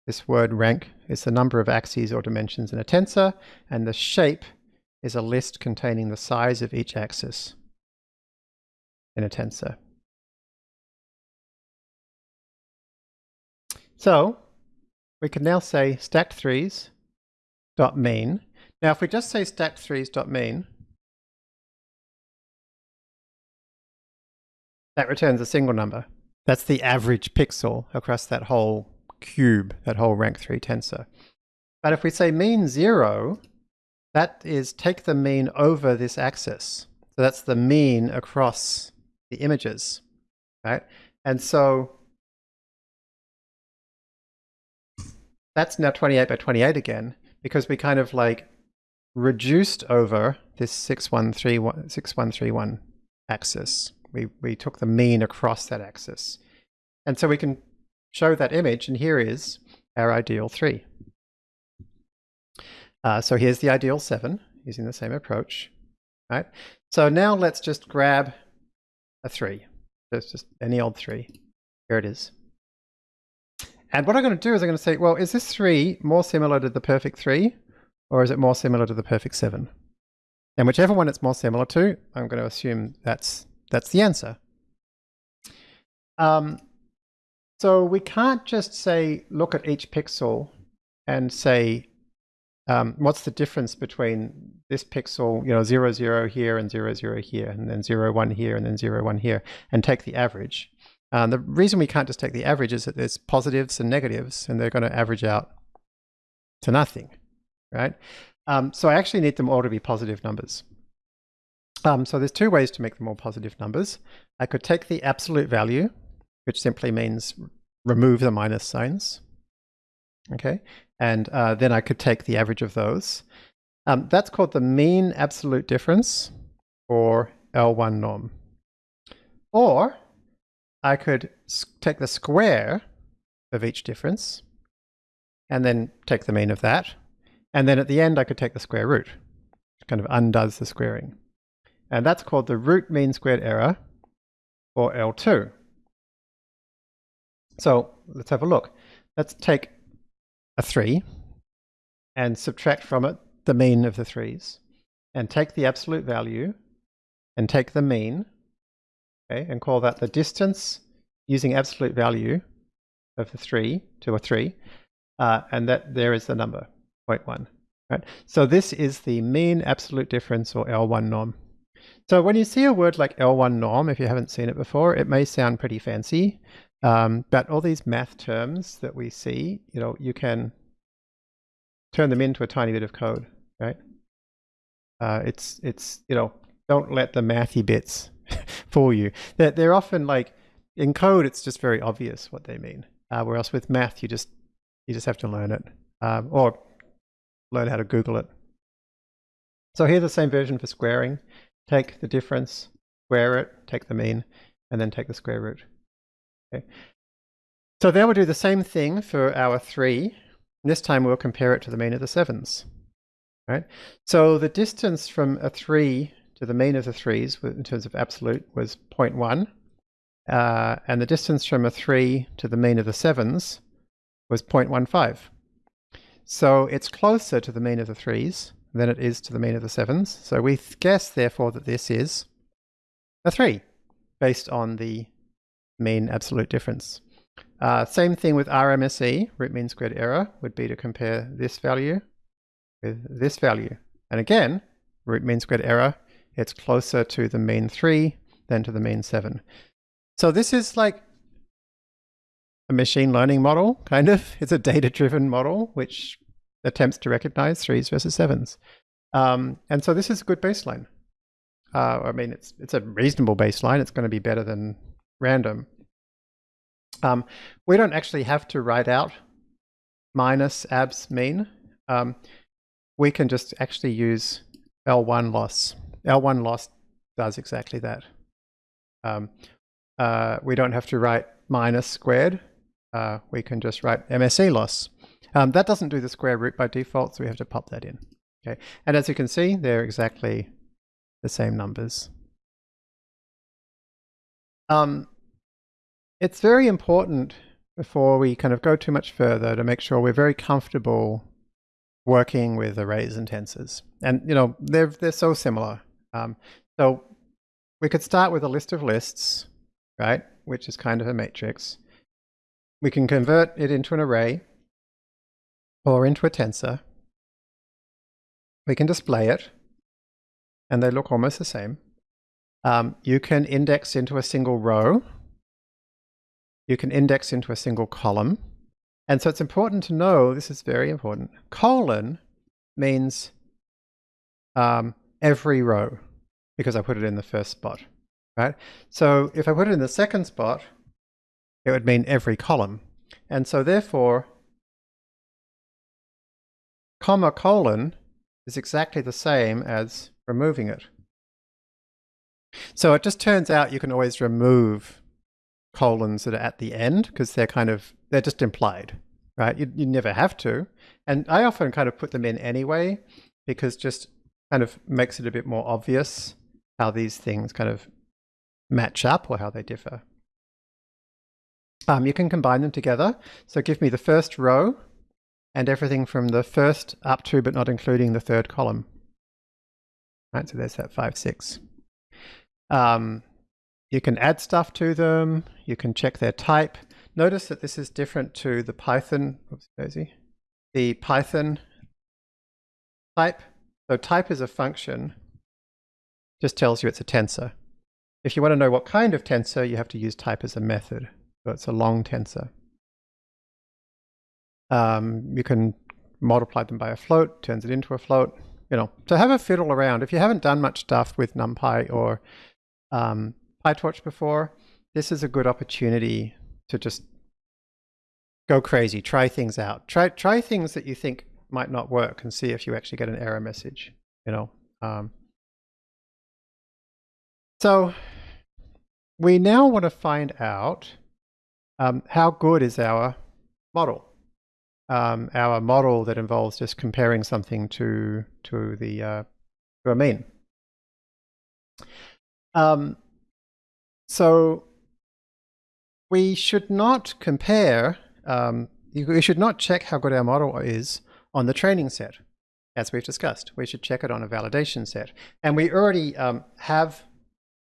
this word rank is the number of axes or dimensions in a tensor, and the shape is a list containing the size of each axis in a tensor. So we can now say stacked threes dot mean. Now if we just say stacked threes dot mean, that returns a single number. That's the average pixel across that whole cube, that whole rank 3 tensor. But if we say mean 0, that is take the mean over this axis. So that's the mean across the images, right? And so that's now 28 by 28 again, because we kind of like reduced over this 6131, 6131 axis we, we took the mean across that axis. And so we can show that image, and here is our ideal 3. Uh, so here's the ideal 7, using the same approach. Right? So now let's just grab a 3. There's just any old 3. Here it is. And what I'm going to do is I'm going to say, well, is this 3 more similar to the perfect 3, or is it more similar to the perfect 7? And whichever one it's more similar to, I'm going to assume that's, that's the answer. Um, so we can't just say, look at each pixel and say, um, what's the difference between this pixel, you know, 0, 0 here and 0, 0 here, and then 0, 1 here, and then 0, 1 here, and take the average. Um, the reason we can't just take the average is that there's positives and negatives, and they're going to average out to nothing, right? Um, so I actually need them all to be positive numbers. Um, so there's two ways to make them all positive numbers. I could take the absolute value, which simply means remove the minus signs. Okay, and uh, then I could take the average of those. Um, that's called the mean absolute difference, or L1 norm. Or I could take the square of each difference, and then take the mean of that. And then at the end, I could take the square root, which kind of undoes the squaring. And that's called the root mean squared error, or L2. So let's have a look. Let's take a 3 and subtract from it the mean of the 3's and take the absolute value and take the mean okay, and call that the distance using absolute value of the 3 to a 3 uh, and that there is the number 0.1. Right? So this is the mean absolute difference or L1 norm. So when you see a word like L1 norm, if you haven't seen it before, it may sound pretty fancy, um, but all these math terms that we see, you know, you can turn them into a tiny bit of code, right? Uh, it's, it's, you know, don't let the mathy bits fool you. They're, they're often like, in code, it's just very obvious what they mean. Uh, whereas with math, you just, you just have to learn it. Um, or learn how to Google it. So here's the same version for squaring. Take the difference, square it, take the mean, and then take the square root. Okay. So then we'll do the same thing for our 3. This time we'll compare it to the mean of the 7s. Right? So the distance from a 3 to the mean of the 3s in terms of absolute was 0.1. Uh, and the distance from a 3 to the mean of the 7s was 0.15. So it's closer to the mean of the 3s than it is to the mean of the 7s. So we guess, therefore, that this is a 3 based on the mean absolute difference. Uh, same thing with RMSE, root mean squared error, would be to compare this value with this value. And again, root mean squared error, it's closer to the mean 3 than to the mean 7. So this is like a machine learning model, kind of. It's a data-driven model, which attempts to recognize 3s versus 7s. Um, and so this is a good baseline. Uh, I mean, it's, it's a reasonable baseline. It's going to be better than random. Um, we don't actually have to write out minus abs mean. Um, we can just actually use L1 loss. L1 loss does exactly that. Um, uh, we don't have to write minus squared. Uh, we can just write MSE loss. Um, that doesn't do the square root by default, so we have to pop that in. Okay, and as you can see, they're exactly the same numbers. Um, it's very important before we kind of go too much further to make sure we're very comfortable working with arrays and tensors. And, you know, they're, they're so similar. Um, so we could start with a list of lists, right, which is kind of a matrix. We can convert it into an array or into a tensor. We can display it, and they look almost the same. Um, you can index into a single row, you can index into a single column. And so it's important to know, this is very important, colon means um, every row because I put it in the first spot, right? So if I put it in the second spot, it would mean every column. And so therefore, comma colon is exactly the same as removing it. So it just turns out you can always remove colons that are at the end because they're kind of, they're just implied, right? You, you never have to. And I often kind of put them in anyway because just kind of makes it a bit more obvious how these things kind of match up or how they differ. Um, you can combine them together. So give me the first row and everything from the first up to but not including the third column. Right, so there's that 5, 6. Um, you can add stuff to them. You can check their type. Notice that this is different to the Python, oops, the Python type. So type is a function, just tells you it's a tensor. If you want to know what kind of tensor, you have to use type as a method. So it's a long tensor. Um, you can multiply them by a float, turns it into a float. You know, So have a fiddle around. If you haven't done much stuff with NumPy or um, PyTorch before, this is a good opportunity to just go crazy, try things out. Try, try things that you think might not work and see if you actually get an error message, you know. Um, so we now want to find out um, how good is our model? Um, our model that involves just comparing something to to the uh, to a mean. Um, so we should not compare. Um, we should not check how good our model is on the training set, as we've discussed. We should check it on a validation set, and we already um, have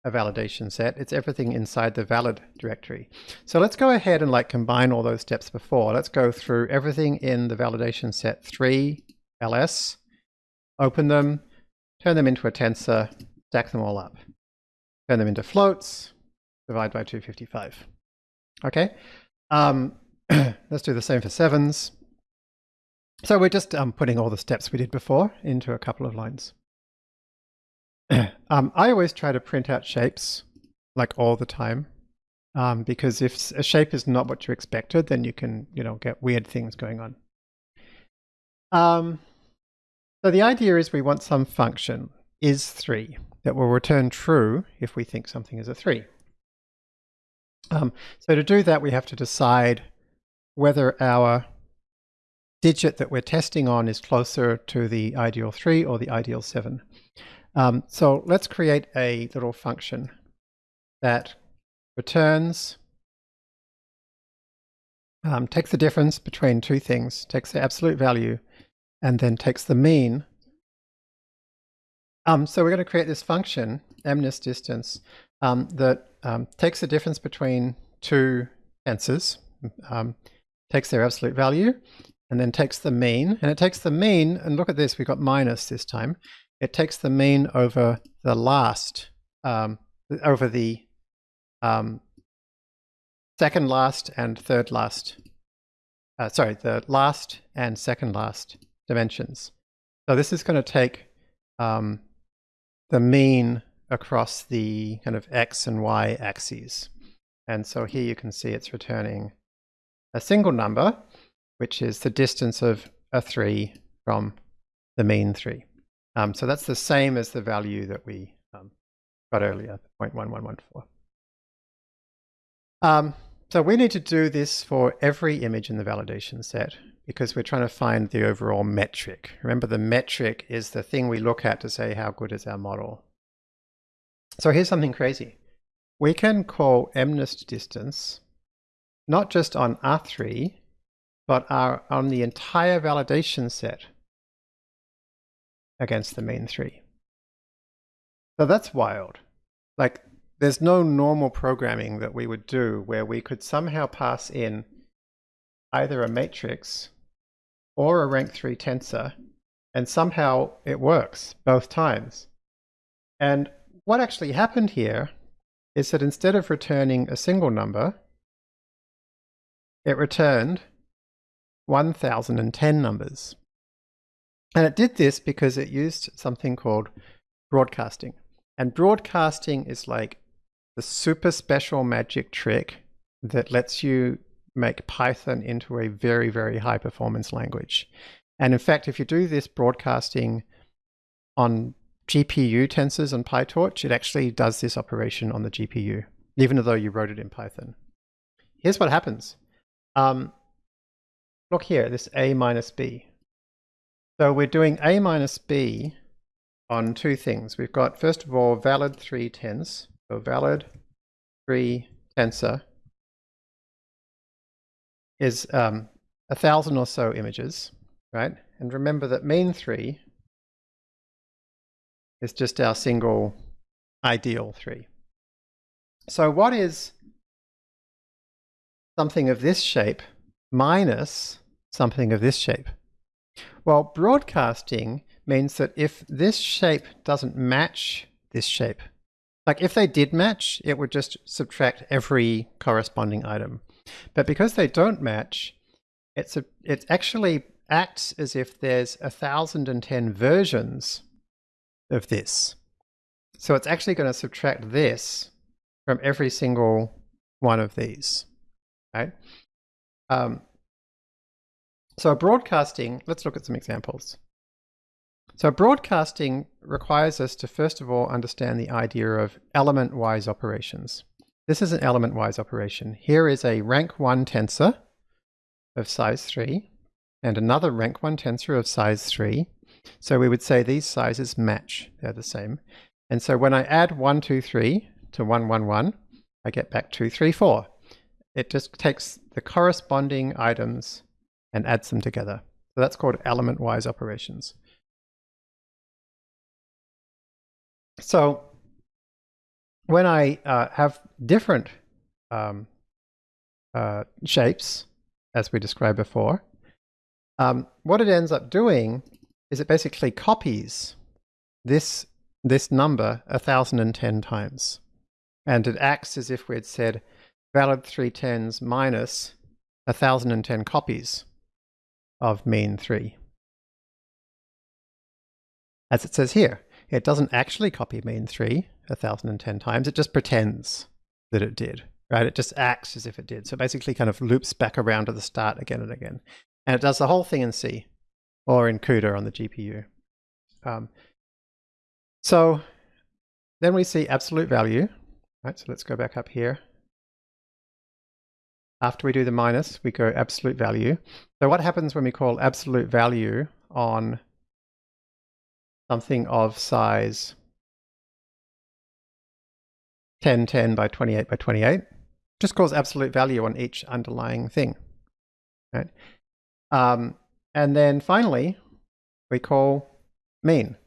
a validation set. It's everything inside the valid directory. So let's go ahead and like combine all those steps before. Let's go through everything in the validation set 3 ls, open them, turn them into a tensor, stack them all up. Turn them into floats, divide by 255. Okay, um, let's do the same for sevens. So we're just um, putting all the steps we did before into a couple of lines. um, I always try to print out shapes like all the time um, because if a shape is not what you expected, then you can, you know, get weird things going on. Um, so the idea is we want some function is 3 that will return true if we think something is a 3. Um, so to do that, we have to decide whether our digit that we're testing on is closer to the ideal 3 or the ideal 7. Um, so let's create a little function that returns, um, takes the difference between two things, takes the absolute value, and then takes the mean. Um, so we're going to create this function, mnist um, that um, takes the difference between two tensors, um, takes their absolute value, and then takes the mean. And it takes the mean, and look at this, we've got minus this time it takes the mean over the last, um, over the um, second last and third last, uh, sorry, the last and second last dimensions. So this is going to take um, the mean across the kind of x and y axes. And so here you can see it's returning a single number, which is the distance of a 3 from the mean 3. Um, so that's the same as the value that we um, got earlier, 0.1114. Um, so we need to do this for every image in the validation set because we're trying to find the overall metric. Remember the metric is the thing we look at to say how good is our model. So here's something crazy. We can call mnist distance not just on R3, but on the entire validation set against the main three. So that's wild. Like, there's no normal programming that we would do where we could somehow pass in either a matrix or a rank 3 tensor, and somehow it works both times. And what actually happened here is that instead of returning a single number, it returned 1010 numbers. And it did this because it used something called broadcasting. And broadcasting is like the super special magic trick that lets you make Python into a very, very high performance language. And in fact, if you do this broadcasting on GPU tensors on PyTorch, it actually does this operation on the GPU, even though you wrote it in Python. here's what happens. Um, look here, this a minus b. So we're doing a minus b on two things. We've got, first of all, valid 3 tens. So valid 3 tensor is um, a thousand or so images, right? And remember that mean 3 is just our single ideal 3. So what is something of this shape minus something of this shape? Well, broadcasting means that if this shape doesn't match this shape, like if they did match, it would just subtract every corresponding item. But because they don't match, it's a, it actually acts as if there's a thousand and ten versions of this. So it's actually going to subtract this from every single one of these, right? Um, so broadcasting, let's look at some examples. So broadcasting requires us to first of all understand the idea of element-wise operations. This is an element-wise operation. Here is a rank 1 tensor of size 3 and another rank 1 tensor of size 3. So we would say these sizes match. They're the same. And so when I add 1, 2, 3 to 1, 1, 1, I get back 2, 3, 4. It just takes the corresponding items and adds them together. So that's called element-wise operations. So when I uh, have different um, uh, shapes, as we described before, um, what it ends up doing is it basically copies this, this number 1010 times. And it acts as if we had said valid 3 tens minus 1010 copies of mean 3. As it says here. It doesn't actually copy mean 3 1010 times. It just pretends that it did, right? It just acts as if it did. So basically kind of loops back around to the start again and again. And it does the whole thing in C or in CUDA on the GPU. Um, so then we see absolute value, right? So let's go back up here. After we do the minus, we go absolute value. So what happens when we call absolute value on something of size 10, 10 by 28 by 28. Just calls absolute value on each underlying thing. Right? Um, and then finally, we call mean.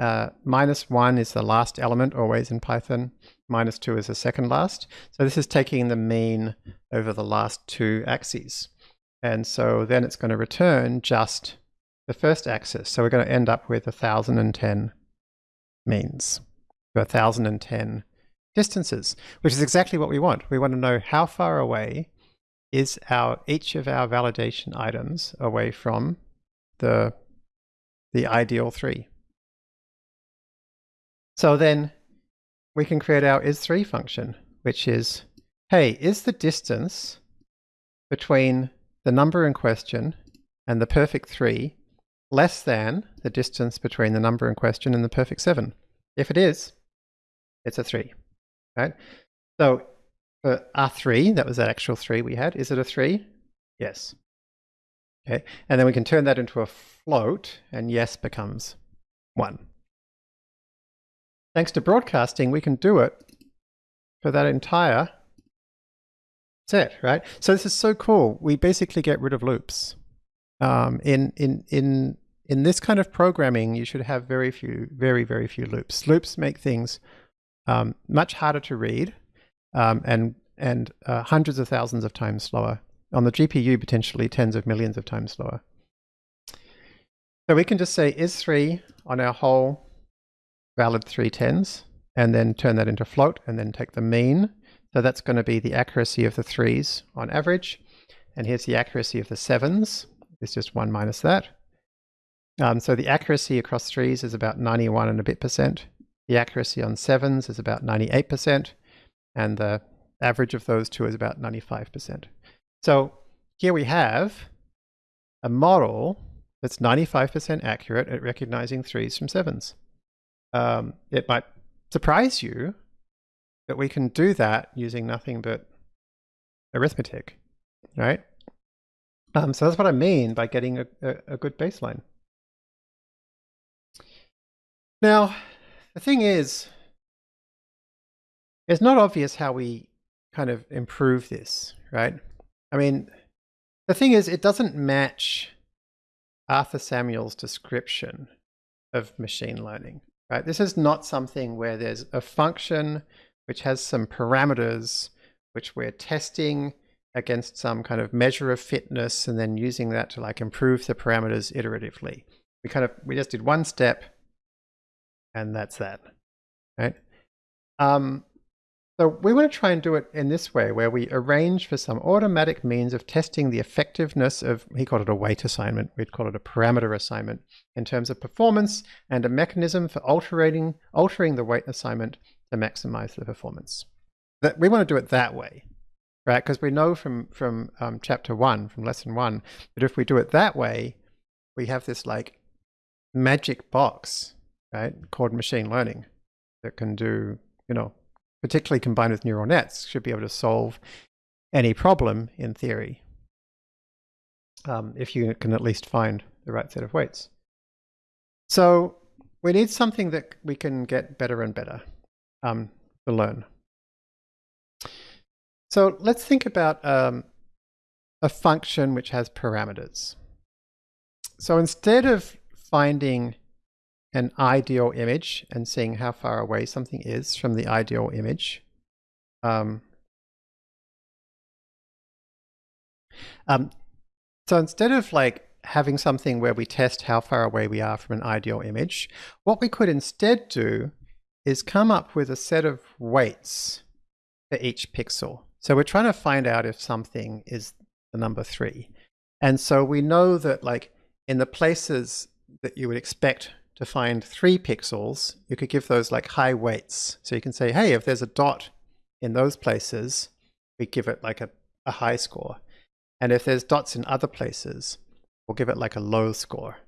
Uh, minus 1 is the last element always in Python. Minus 2 is the second last. So this is taking the mean over the last two axes. And so then it's going to return just the first axis. So we're going to end up with 1010 means, 1010 distances, which is exactly what we want. We want to know how far away is our each of our validation items away from the, the ideal three. So then we can create our is3 function, which is, hey, is the distance between the number in question and the perfect three less than the distance between the number in question and the perfect 7. If it is, it's a 3. Right? So for R3, that was that actual 3 we had, is it a 3? Yes. Okay, and then we can turn that into a float, and yes becomes 1. Thanks to broadcasting, we can do it for that entire set, right? So this is so cool. We basically get rid of loops. Um, in in in in this kind of programming, you should have very few, very very few loops. Loops make things um, much harder to read, um, and and uh, hundreds of thousands of times slower. On the GPU, potentially tens of millions of times slower. So we can just say is3 on our whole valid three tens, and then turn that into float, and then take the mean. So that's going to be the accuracy of the threes on average. And here's the accuracy of the sevens. It's just 1 minus that. Um, so the accuracy across threes is about 91 and a bit percent. The accuracy on sevens is about 98%, and the average of those two is about 95%. So here we have a model that's 95% accurate at recognizing threes from sevens. Um, it might surprise you that we can do that using nothing but arithmetic, right? Um, so that's what I mean by getting a, a, a good baseline. Now, the thing is, it's not obvious how we kind of improve this, right? I mean, the thing is, it doesn't match Arthur Samuel's description of machine learning, right? This is not something where there's a function which has some parameters which we're testing against some kind of measure of fitness and then using that to like improve the parameters iteratively. We kind of, we just did one step and that's that, right? Um, so we want to try and do it in this way, where we arrange for some automatic means of testing the effectiveness of, he called it a weight assignment, we'd call it a parameter assignment, in terms of performance and a mechanism for altering, altering the weight assignment to maximize the performance. That We want to do it that way, right? Because we know from, from um, chapter one, from lesson one, that if we do it that way, we have this like magic box, right, called machine learning that can do, you know, particularly combined with neural nets, should be able to solve any problem in theory. Um, if you can at least find the right set of weights. So we need something that we can get better and better um, to learn. So let's think about um, a function which has parameters. So instead of finding an ideal image and seeing how far away something is from the ideal image. Um, um, so instead of like having something where we test how far away we are from an ideal image, what we could instead do is come up with a set of weights for each pixel. So we're trying to find out if something is the number three. And so we know that like in the places that you would expect to find three pixels, you could give those like high weights. So you can say, hey, if there's a dot in those places, we give it like a, a high score. And if there's dots in other places, we'll give it like a low score.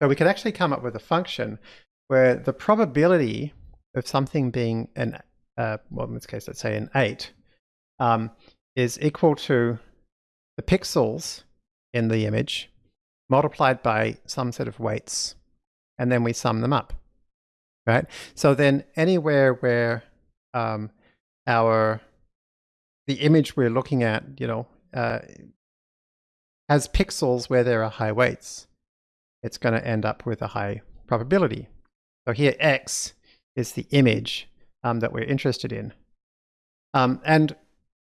So we could actually come up with a function where the probability of something being an, uh, well, in this case, let's say an 8, um, is equal to the pixels in the image multiplied by some set of weights and then we sum them up, right? So then anywhere where um, our the image we're looking at, you know, uh, has pixels where there are high weights, it's going to end up with a high probability. So here x is the image um, that we're interested in. Um, and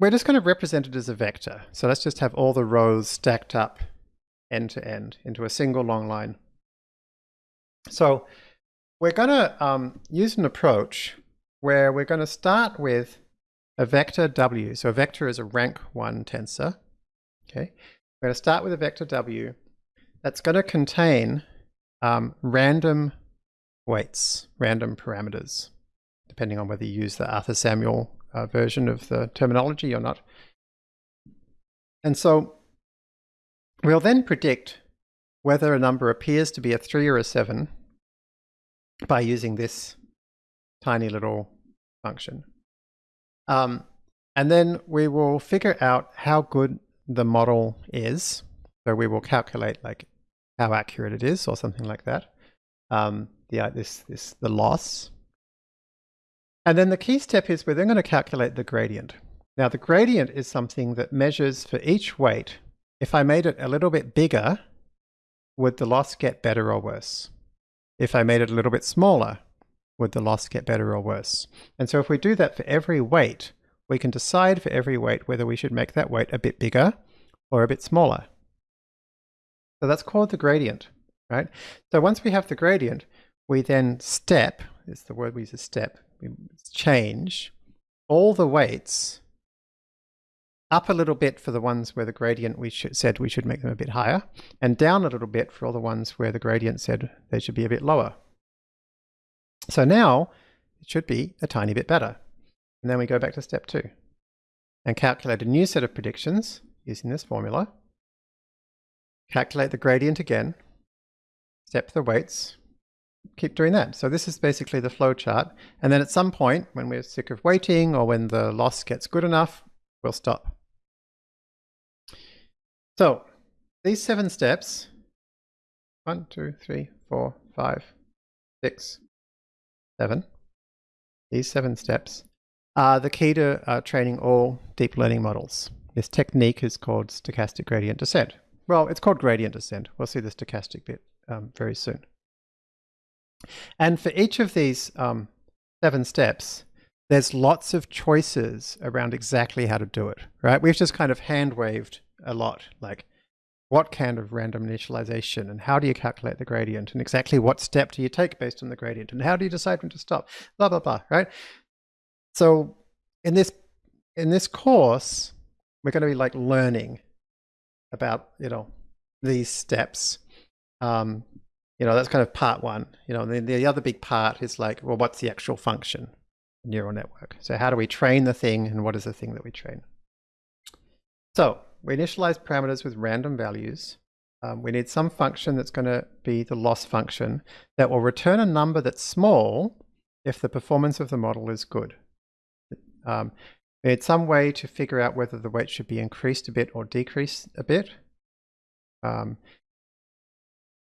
we're just going to represent it as a vector. So let's just have all the rows stacked up end to end into a single long line. So we're going to um, use an approach where we're going to start with a vector w. So a vector is a rank 1 tensor. Okay, We're going to start with a vector w that's going to contain um, random weights, random parameters, depending on whether you use the Arthur Samuel uh, version of the terminology or not. And so we'll then predict whether a number appears to be a 3 or a 7 by using this tiny little function. Um, and then we will figure out how good the model is. So we will calculate like how accurate it is or something like that. Um, the, uh, this, this, the loss. And then the key step is we're then going to calculate the gradient. Now the gradient is something that measures for each weight. If I made it a little bit bigger, would the loss get better or worse? If I made it a little bit smaller, would the loss get better or worse? And so if we do that for every weight, we can decide for every weight whether we should make that weight a bit bigger or a bit smaller. So that's called the gradient, right? So once we have the gradient, we then step, it's the word we use, a step, change all the weights up a little bit for the ones where the gradient we said we should make them a bit higher, and down a little bit for all the ones where the gradient said they should be a bit lower. So now it should be a tiny bit better. And then we go back to step two and calculate a new set of predictions using this formula. Calculate the gradient again, step the weights, keep doing that. So this is basically the flow chart. And then at some point, when we're sick of waiting or when the loss gets good enough, we'll stop. So these seven steps, one, two, three, four, five, six, seven, these seven steps are the key to uh, training all deep learning models. This technique is called stochastic gradient descent. Well, it's called gradient descent. We'll see the stochastic bit um, very soon. And for each of these um, seven steps, there's lots of choices around exactly how to do it, right? We've just kind of hand waved a lot, like what kind of random initialization and how do you calculate the gradient and exactly what step do you take based on the gradient and how do you decide when to stop, blah, blah, blah, right? So in this, in this course, we're going to be like learning about, you know, these steps. Um, you know, that's kind of part one, you know, then the other big part is like, well, what's the actual function? Neural network. So how do we train the thing and what is the thing that we train? So we initialize parameters with random values. Um, we need some function that's going to be the loss function that will return a number that's small if the performance of the model is good. Um, we need some way to figure out whether the weight should be increased a bit or decreased a bit. Um,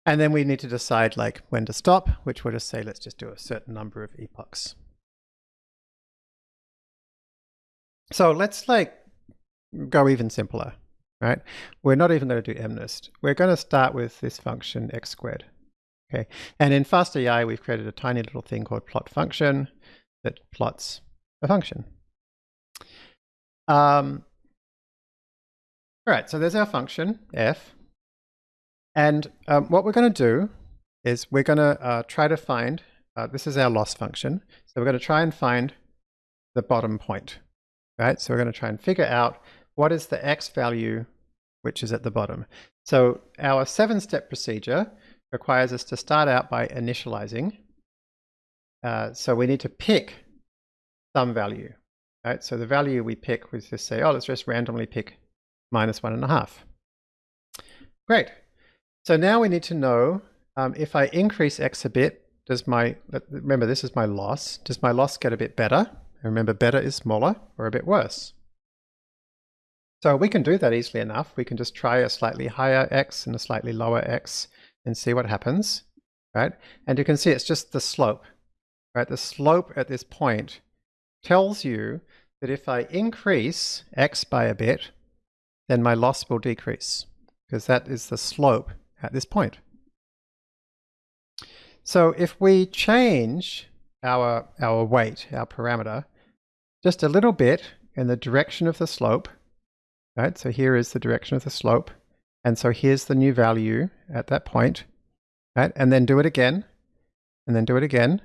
and then we need to decide like when to stop, which we'll just say, let's just do a certain number of epochs. So let's like go even simpler right? We're not even going to do MNIST. We're going to start with this function x squared. Okay, and in FastAI, we've created a tiny little thing called plot function that plots a function. Um, all right, so there's our function, f. And um, what we're going to do is we're going to uh, try to find, uh, this is our loss function. So we're going to try and find the bottom point, right? So we're going to try and figure out what is the x value which is at the bottom. So our seven-step procedure requires us to start out by initializing. Uh, so we need to pick some value. Right? So the value we pick was just say, oh, let's just randomly pick minus one and a half. Great. So now we need to know um, if I increase x a bit, does my, remember this is my loss, does my loss get a bit better? remember better is smaller or a bit worse. So we can do that easily enough. We can just try a slightly higher x and a slightly lower x and see what happens, right? And you can see it's just the slope, right? The slope at this point tells you that if I increase x by a bit, then my loss will decrease because that is the slope at this point. So if we change our, our weight, our parameter, just a little bit in the direction of the slope, Right, so here is the direction of the slope. And so here's the new value at that point. Right, and then do it again, and then do it again.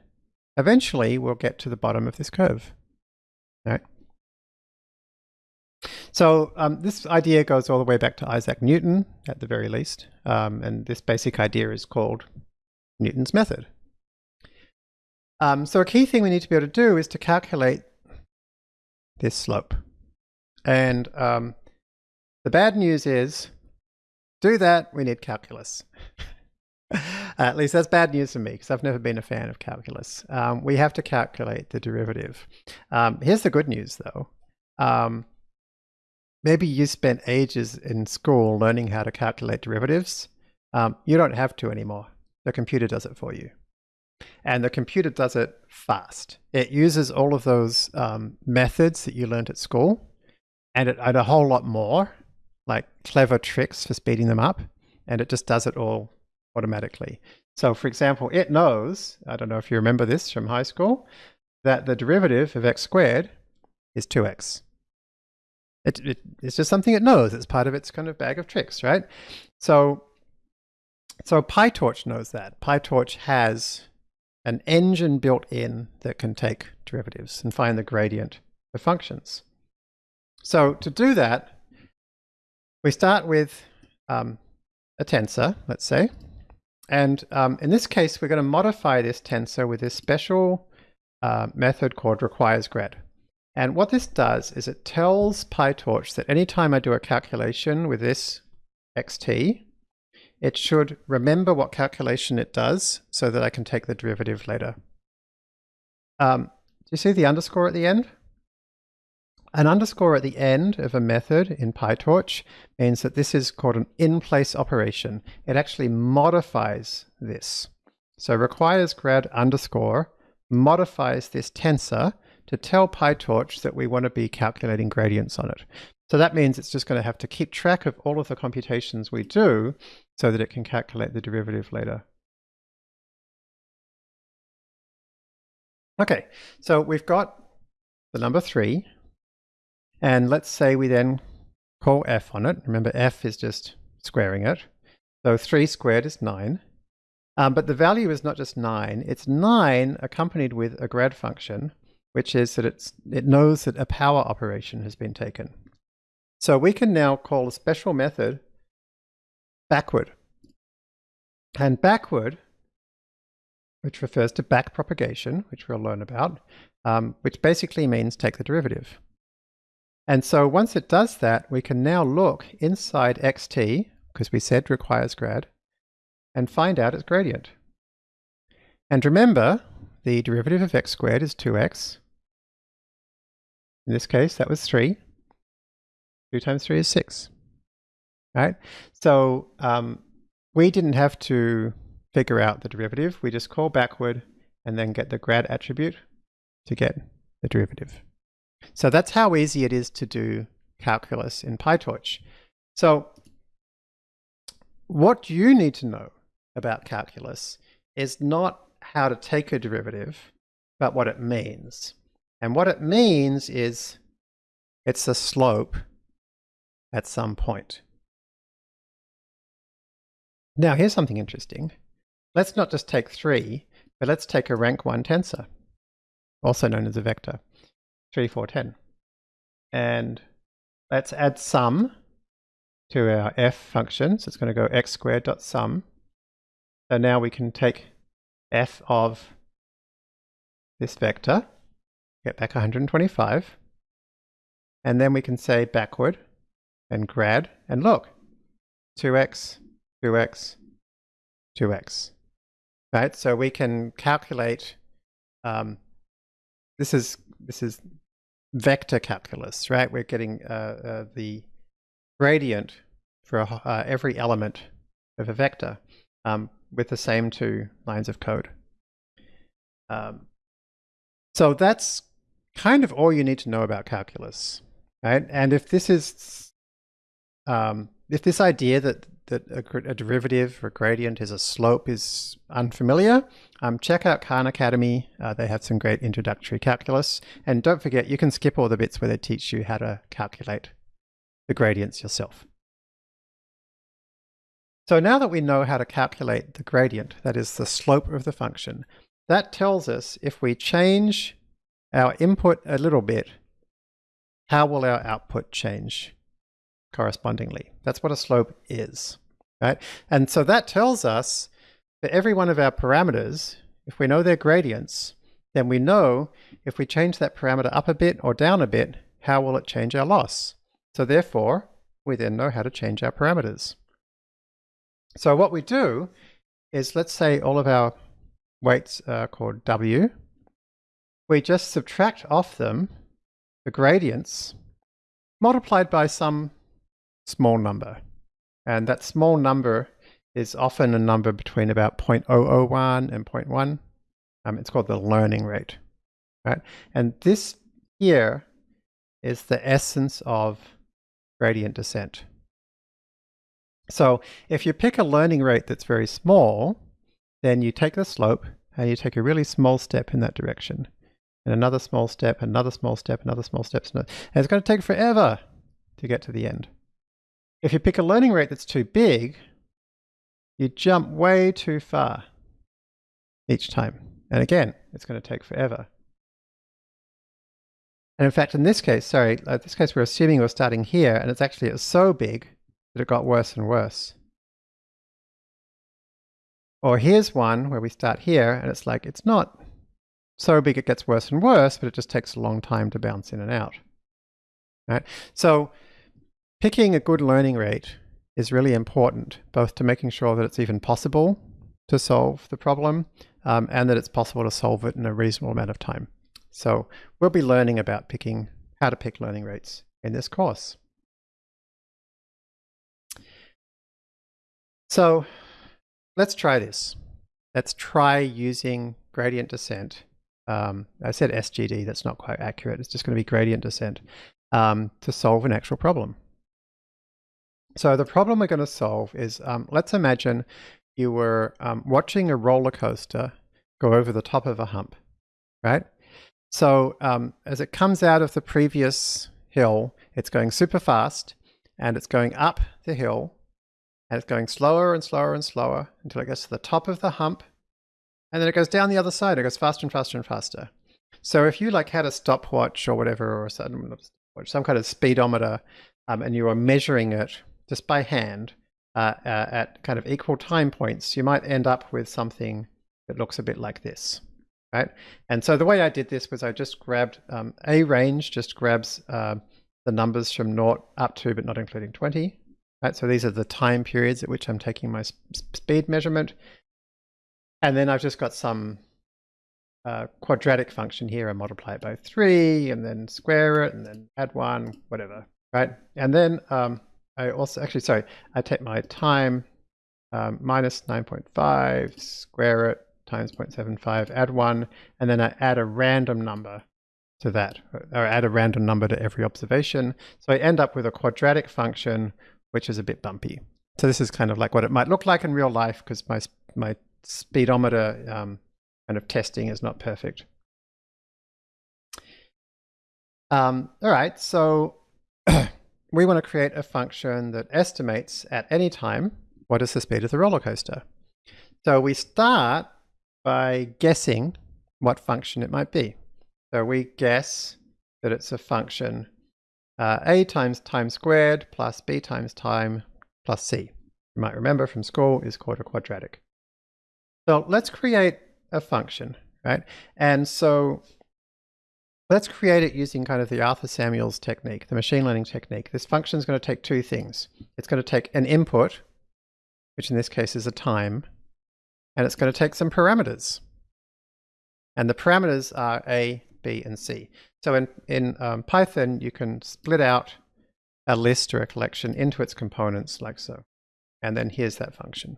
Eventually, we'll get to the bottom of this curve. Right. So um, this idea goes all the way back to Isaac Newton, at the very least. Um, and this basic idea is called Newton's method. Um, so a key thing we need to be able to do is to calculate this slope. And um, the bad news is, do that, we need calculus. at least that's bad news for me because I've never been a fan of calculus. Um, we have to calculate the derivative. Um, here's the good news though. Um, maybe you spent ages in school learning how to calculate derivatives. Um, you don't have to anymore. The computer does it for you. And the computer does it fast. It uses all of those um, methods that you learned at school and, it, and a whole lot more like clever tricks for speeding them up, and it just does it all automatically. So for example, it knows, I don't know if you remember this from high school, that the derivative of x squared is 2x. It, it, it's just something it knows. It's part of its kind of bag of tricks, right? So, so PyTorch knows that. PyTorch has an engine built in that can take derivatives and find the gradient of functions. So to do that, we start with um, a tensor, let's say. And um, in this case, we're going to modify this tensor with this special uh, method called requiresGrad. And what this does is it tells PyTorch that anytime I do a calculation with this xt, it should remember what calculation it does so that I can take the derivative later. Um, do you see the underscore at the end? An underscore at the end of a method in PyTorch means that this is called an in-place operation. It actually modifies this. So requires grad underscore modifies this tensor to tell PyTorch that we want to be calculating gradients on it. So that means it's just going to have to keep track of all of the computations we do so that it can calculate the derivative later. Okay, so we've got the number 3, and let's say we then call f on it. Remember, f is just squaring it. So 3 squared is 9. Um, but the value is not just 9, it's 9 accompanied with a grad function, which is that it knows that a power operation has been taken. So we can now call a special method backward. And backward, which refers to back propagation, which we'll learn about, um, which basically means take the derivative. And so once it does that, we can now look inside xt, because we said requires grad, and find out its gradient. And remember, the derivative of x squared is 2x. In this case, that was 3. 2 times 3 is 6. Right? So um, we didn't have to figure out the derivative. We just call backward and then get the grad attribute to get the derivative. So that's how easy it is to do calculus in PyTorch. So what you need to know about calculus is not how to take a derivative, but what it means. And what it means is it's a slope at some point. Now here's something interesting. Let's not just take 3, but let's take a rank 1 tensor, also known as a vector, 3, 4, 10. And let's add sum to our f function. So it's going to go x squared dot sum so now we can take f of this vector, get back 125, and then we can say backward and grad, and look, 2x, 2x, 2x. Right, so we can calculate, um, this is, this is vector calculus, right? We're getting uh, uh, the gradient for uh, every element of a vector. Um, with the same two lines of code. Um, so that's kind of all you need to know about calculus, right? And if this is, um, if this idea that that a, a, derivative or gradient is a slope is unfamiliar, um, check out Khan Academy. Uh, they have some great introductory calculus. And don't forget, you can skip all the bits where they teach you how to calculate the gradients yourself. So now that we know how to calculate the gradient, that is the slope of the function, that tells us if we change our input a little bit, how will our output change correspondingly? That's what a slope is, right? And so that tells us that every one of our parameters, if we know their gradients, then we know if we change that parameter up a bit or down a bit, how will it change our loss? So therefore, we then know how to change our parameters. So what we do is let's say all of our weights are called W. We just subtract off them the gradients multiplied by some small number. And that small number is often a number between about 0.001 and 0.1. Um, it's called the learning rate, right? And this here is the essence of gradient descent. So if you pick a learning rate that's very small, then you take the slope and you take a really small step in that direction. And another small step, another small step, another small step. And it's going to take forever to get to the end. If you pick a learning rate that's too big, you jump way too far each time. And again, it's going to take forever. And in fact, in this case, sorry, in this case, we're assuming we're starting here, and it's actually it's so big that it got worse and worse. Or here's one where we start here and it's like, it's not so big it gets worse and worse, but it just takes a long time to bounce in and out. Right? So picking a good learning rate is really important, both to making sure that it's even possible to solve the problem um, and that it's possible to solve it in a reasonable amount of time. So we'll be learning about picking how to pick learning rates in this course. So let's try this. Let's try using gradient descent. Um, I said SGD, that's not quite accurate. It's just going to be gradient descent um, to solve an actual problem. So the problem we're going to solve is, um, let's imagine you were um, watching a roller coaster go over the top of a hump, right? So um, as it comes out of the previous hill, it's going super fast and it's going up the hill and it's going slower and slower and slower until it gets to the top of the hump and then it goes down the other side. It goes faster and faster and faster. So if you like had a stopwatch or whatever, or some, some kind of speedometer, um, and you are measuring it just by hand uh, uh, at kind of equal time points, you might end up with something that looks a bit like this, right? And so the way I did this was I just grabbed um, a range, just grabs uh, the numbers from naught up to, but not including 20, right? So these are the time periods at which I'm taking my speed measurement. And then I've just got some uh, quadratic function here. I multiply it by 3 and then square it and then add 1, whatever, right? And then um, I also, actually, sorry, I take my time um, minus 9.5, square it, times 0.75, add 1, and then I add a random number to that, or add a random number to every observation. So I end up with a quadratic function, which is a bit bumpy. So this is kind of like what it might look like in real life because my, my speedometer um, kind of testing is not perfect. Um, all right, so we want to create a function that estimates at any time what is the speed of the roller coaster. So we start by guessing what function it might be. So we guess that it's a function uh, a times time squared plus b times time plus c. You might remember from school is called a quadratic. So let's create a function, right? And so let's create it using kind of the Arthur Samuels technique, the machine learning technique. This function is going to take two things. It's going to take an input, which in this case is a time, and it's going to take some parameters. And the parameters are A, B, and C. So in, in um, Python, you can split out a list or a collection into its components like so. And then here's that function.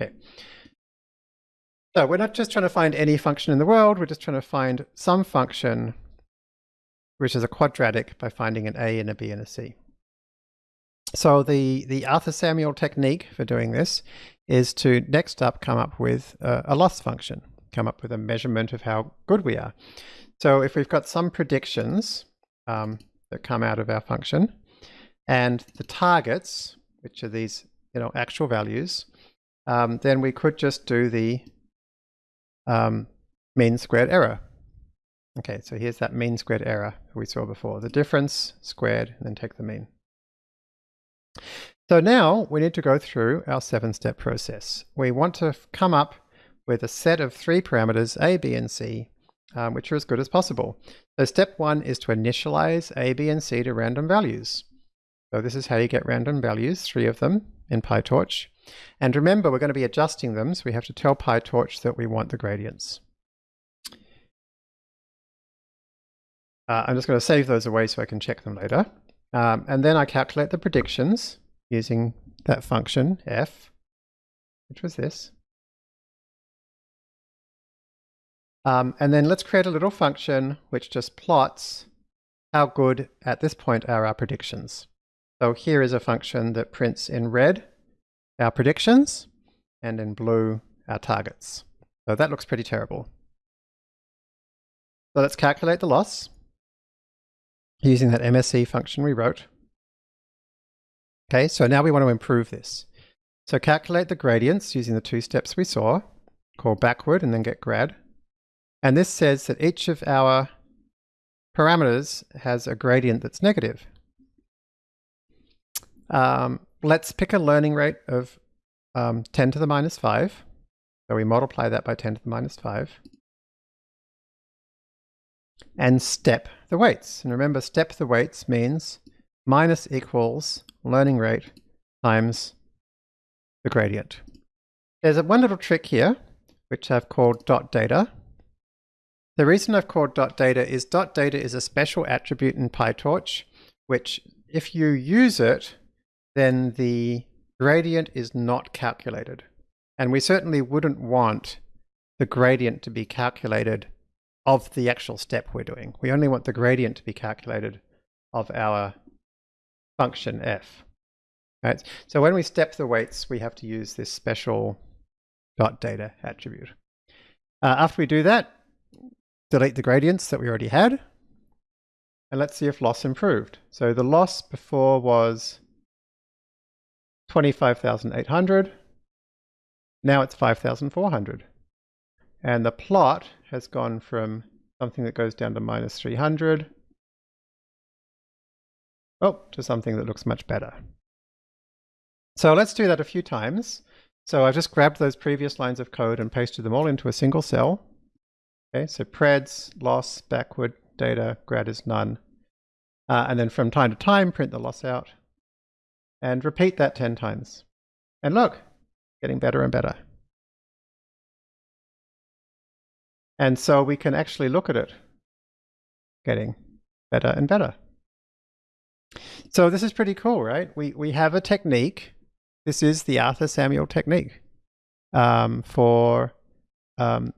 Okay. So we're not just trying to find any function in the world, we're just trying to find some function which is a quadratic by finding an A and a B and a C. So the, the Arthur Samuel technique for doing this is to next up come up with a, a loss function, come up with a measurement of how good we are. So if we've got some predictions um, that come out of our function, and the targets, which are these you know actual values, um, then we could just do the um, mean squared error. Okay, so here's that mean squared error we saw before. The difference squared, and then take the mean. So now we need to go through our seven-step process. We want to come up with a set of three parameters, A, B, and C, um, which are as good as possible. So step one is to initialize A, B, and C to random values. So this is how you get random values, three of them in PyTorch. And remember, we're going to be adjusting them, so we have to tell PyTorch that we want the gradients. Uh, I'm just going to save those away so I can check them later. Um, and then I calculate the predictions using that function f, which was this. Um, and then let's create a little function which just plots how good at this point are our predictions. So here is a function that prints in red our predictions and in blue our targets. So that looks pretty terrible. So let's calculate the loss using that MSE function we wrote. Okay, so now we want to improve this. So calculate the gradients using the two steps we saw, call backward and then get grad. And this says that each of our parameters has a gradient that's negative. Um, let's pick a learning rate of um, 10 to the minus 5. So we multiply that by 10 to the minus 5. And step the weights. And remember, step the weights means minus equals learning rate times the gradient. There's a one little trick here, which I've called dot data. The reason I've called dot data is dot data is a special attribute in PyTorch, which if you use it, then the gradient is not calculated. And we certainly wouldn't want the gradient to be calculated of the actual step we're doing. We only want the gradient to be calculated of our function f. Right? So when we step the weights, we have to use this special dot data attribute. Uh, after we do that, delete the gradients that we already had. And let's see if loss improved. So the loss before was 25,800. Now it's 5,400. And the plot has gone from something that goes down to minus 300 oh, to something that looks much better. So let's do that a few times. So I've just grabbed those previous lines of code and pasted them all into a single cell. Okay, so preds, loss, backward, data, grad is none. Uh, and then from time to time, print the loss out. And repeat that 10 times. And look, getting better and better. And so we can actually look at it getting better and better. So this is pretty cool, right? We, we have a technique. This is the Arthur Samuel technique um, for um,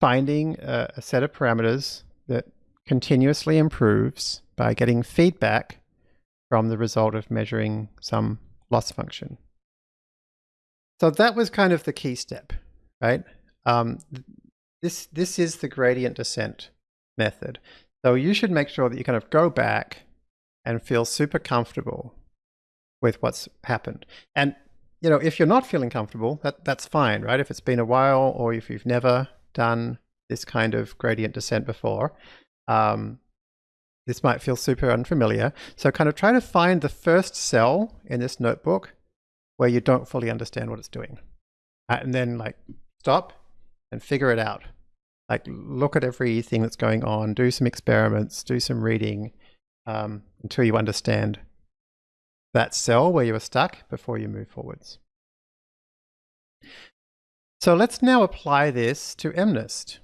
finding a, a set of parameters that continuously improves by getting feedback from the result of measuring some loss function. So that was kind of the key step, right? Um, this, this is the gradient descent method. So you should make sure that you kind of go back and feel super comfortable with what's happened. And you know, if you're not feeling comfortable, that that's fine, right? If it's been a while or if you've never done this kind of gradient descent before, um, this might feel super unfamiliar. So kind of try to find the first cell in this notebook where you don't fully understand what it's doing. Uh, and then like stop and figure it out. Like look at everything that's going on, do some experiments, do some reading um, until you understand that cell where you were stuck before you move forwards. So let's now apply this to MNIST.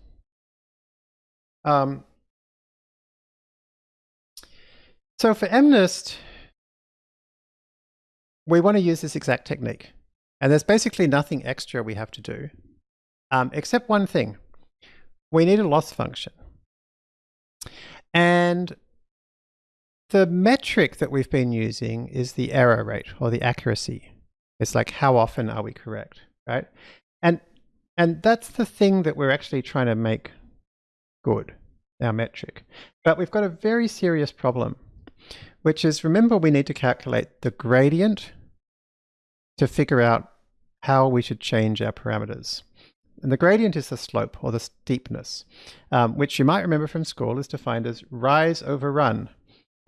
Um, so for MNIST, we want to use this exact technique. And there's basically nothing extra we have to do, um, except one thing. We need a loss function. And the metric that we've been using is the error rate or the accuracy. It's like how often are we correct, right? And and that's the thing that we're actually trying to make good, our metric. But we've got a very serious problem, which is remember we need to calculate the gradient to figure out how we should change our parameters. And the gradient is the slope or the steepness, um, which you might remember from school is defined as rise over run.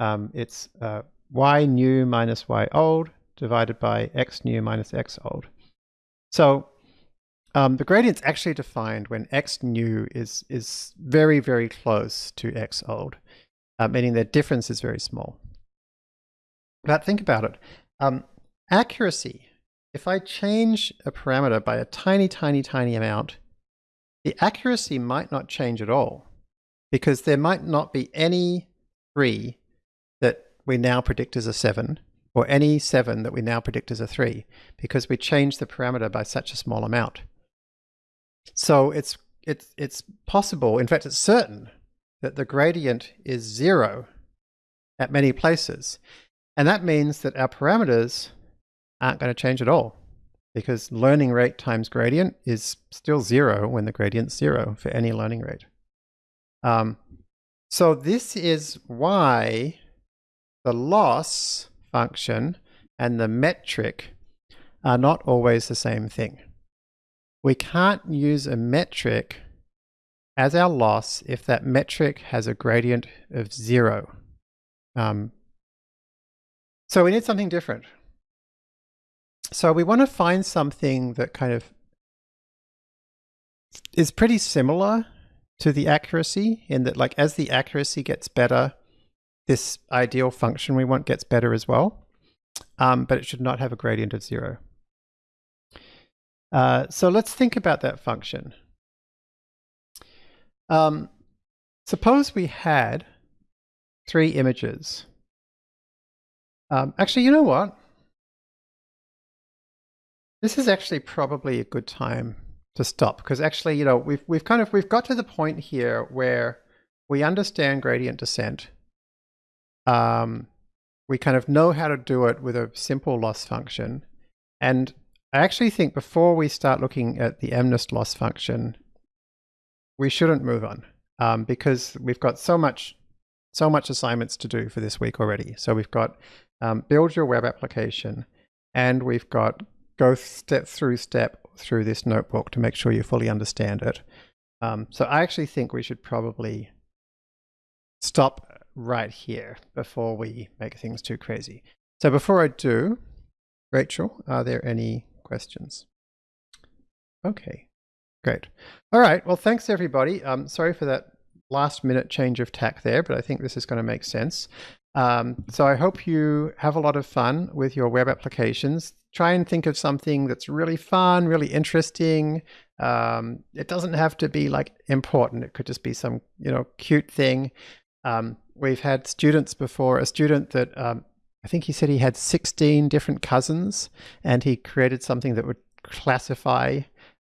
Um, it's uh, y new minus y old divided by x new minus x old. So um, the gradient's actually defined when x new is, is very, very close to x old, uh, meaning their difference is very small. But think about it. Um, accuracy if I change a parameter by a tiny, tiny, tiny amount, the accuracy might not change at all because there might not be any 3 that we now predict as a 7 or any 7 that we now predict as a 3 because we changed the parameter by such a small amount. So it's, it's, it's possible, in fact it's certain, that the gradient is 0 at many places. And that means that our parameters aren't going to change at all because learning rate times gradient is still zero when the gradient's zero for any learning rate. Um, so this is why the loss function and the metric are not always the same thing. We can't use a metric as our loss if that metric has a gradient of zero. Um, so we need something different. So we want to find something that kind of is pretty similar to the accuracy in that like as the accuracy gets better, this ideal function we want gets better as well, um, but it should not have a gradient of zero. Uh, so let's think about that function. Um, suppose we had three images. Um, actually, you know what? This is actually probably a good time to stop because actually, you know, we've we've kind of we've got to the point here where we understand gradient descent. Um, we kind of know how to do it with a simple loss function, and I actually think before we start looking at the MNIST loss function, we shouldn't move on um, because we've got so much so much assignments to do for this week already. So we've got um, build your web application, and we've got go step through step through this notebook to make sure you fully understand it. Um, so I actually think we should probably stop right here before we make things too crazy. So before I do, Rachel, are there any questions? Okay, great. All right, well, thanks everybody. Um, sorry for that last minute change of tack there, but I think this is going to make sense. Um, so I hope you have a lot of fun with your web applications. Try and think of something that's really fun, really interesting. Um, it doesn't have to be like important. It could just be some, you know, cute thing. Um, we've had students before, a student that um, I think he said he had 16 different cousins and he created something that would classify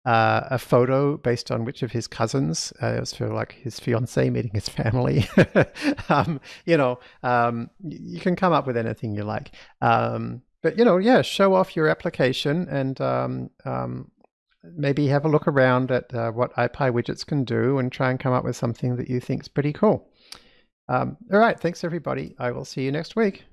uh, a photo based on which of his cousins. Uh, it was for like his fiance meeting his family. um, you know, um, you can come up with anything you like. Um, but you know, yeah, show off your application and um, um, maybe have a look around at uh, what ipywidgets can do and try and come up with something that you think is pretty cool. Um, all right, thanks everybody. I will see you next week.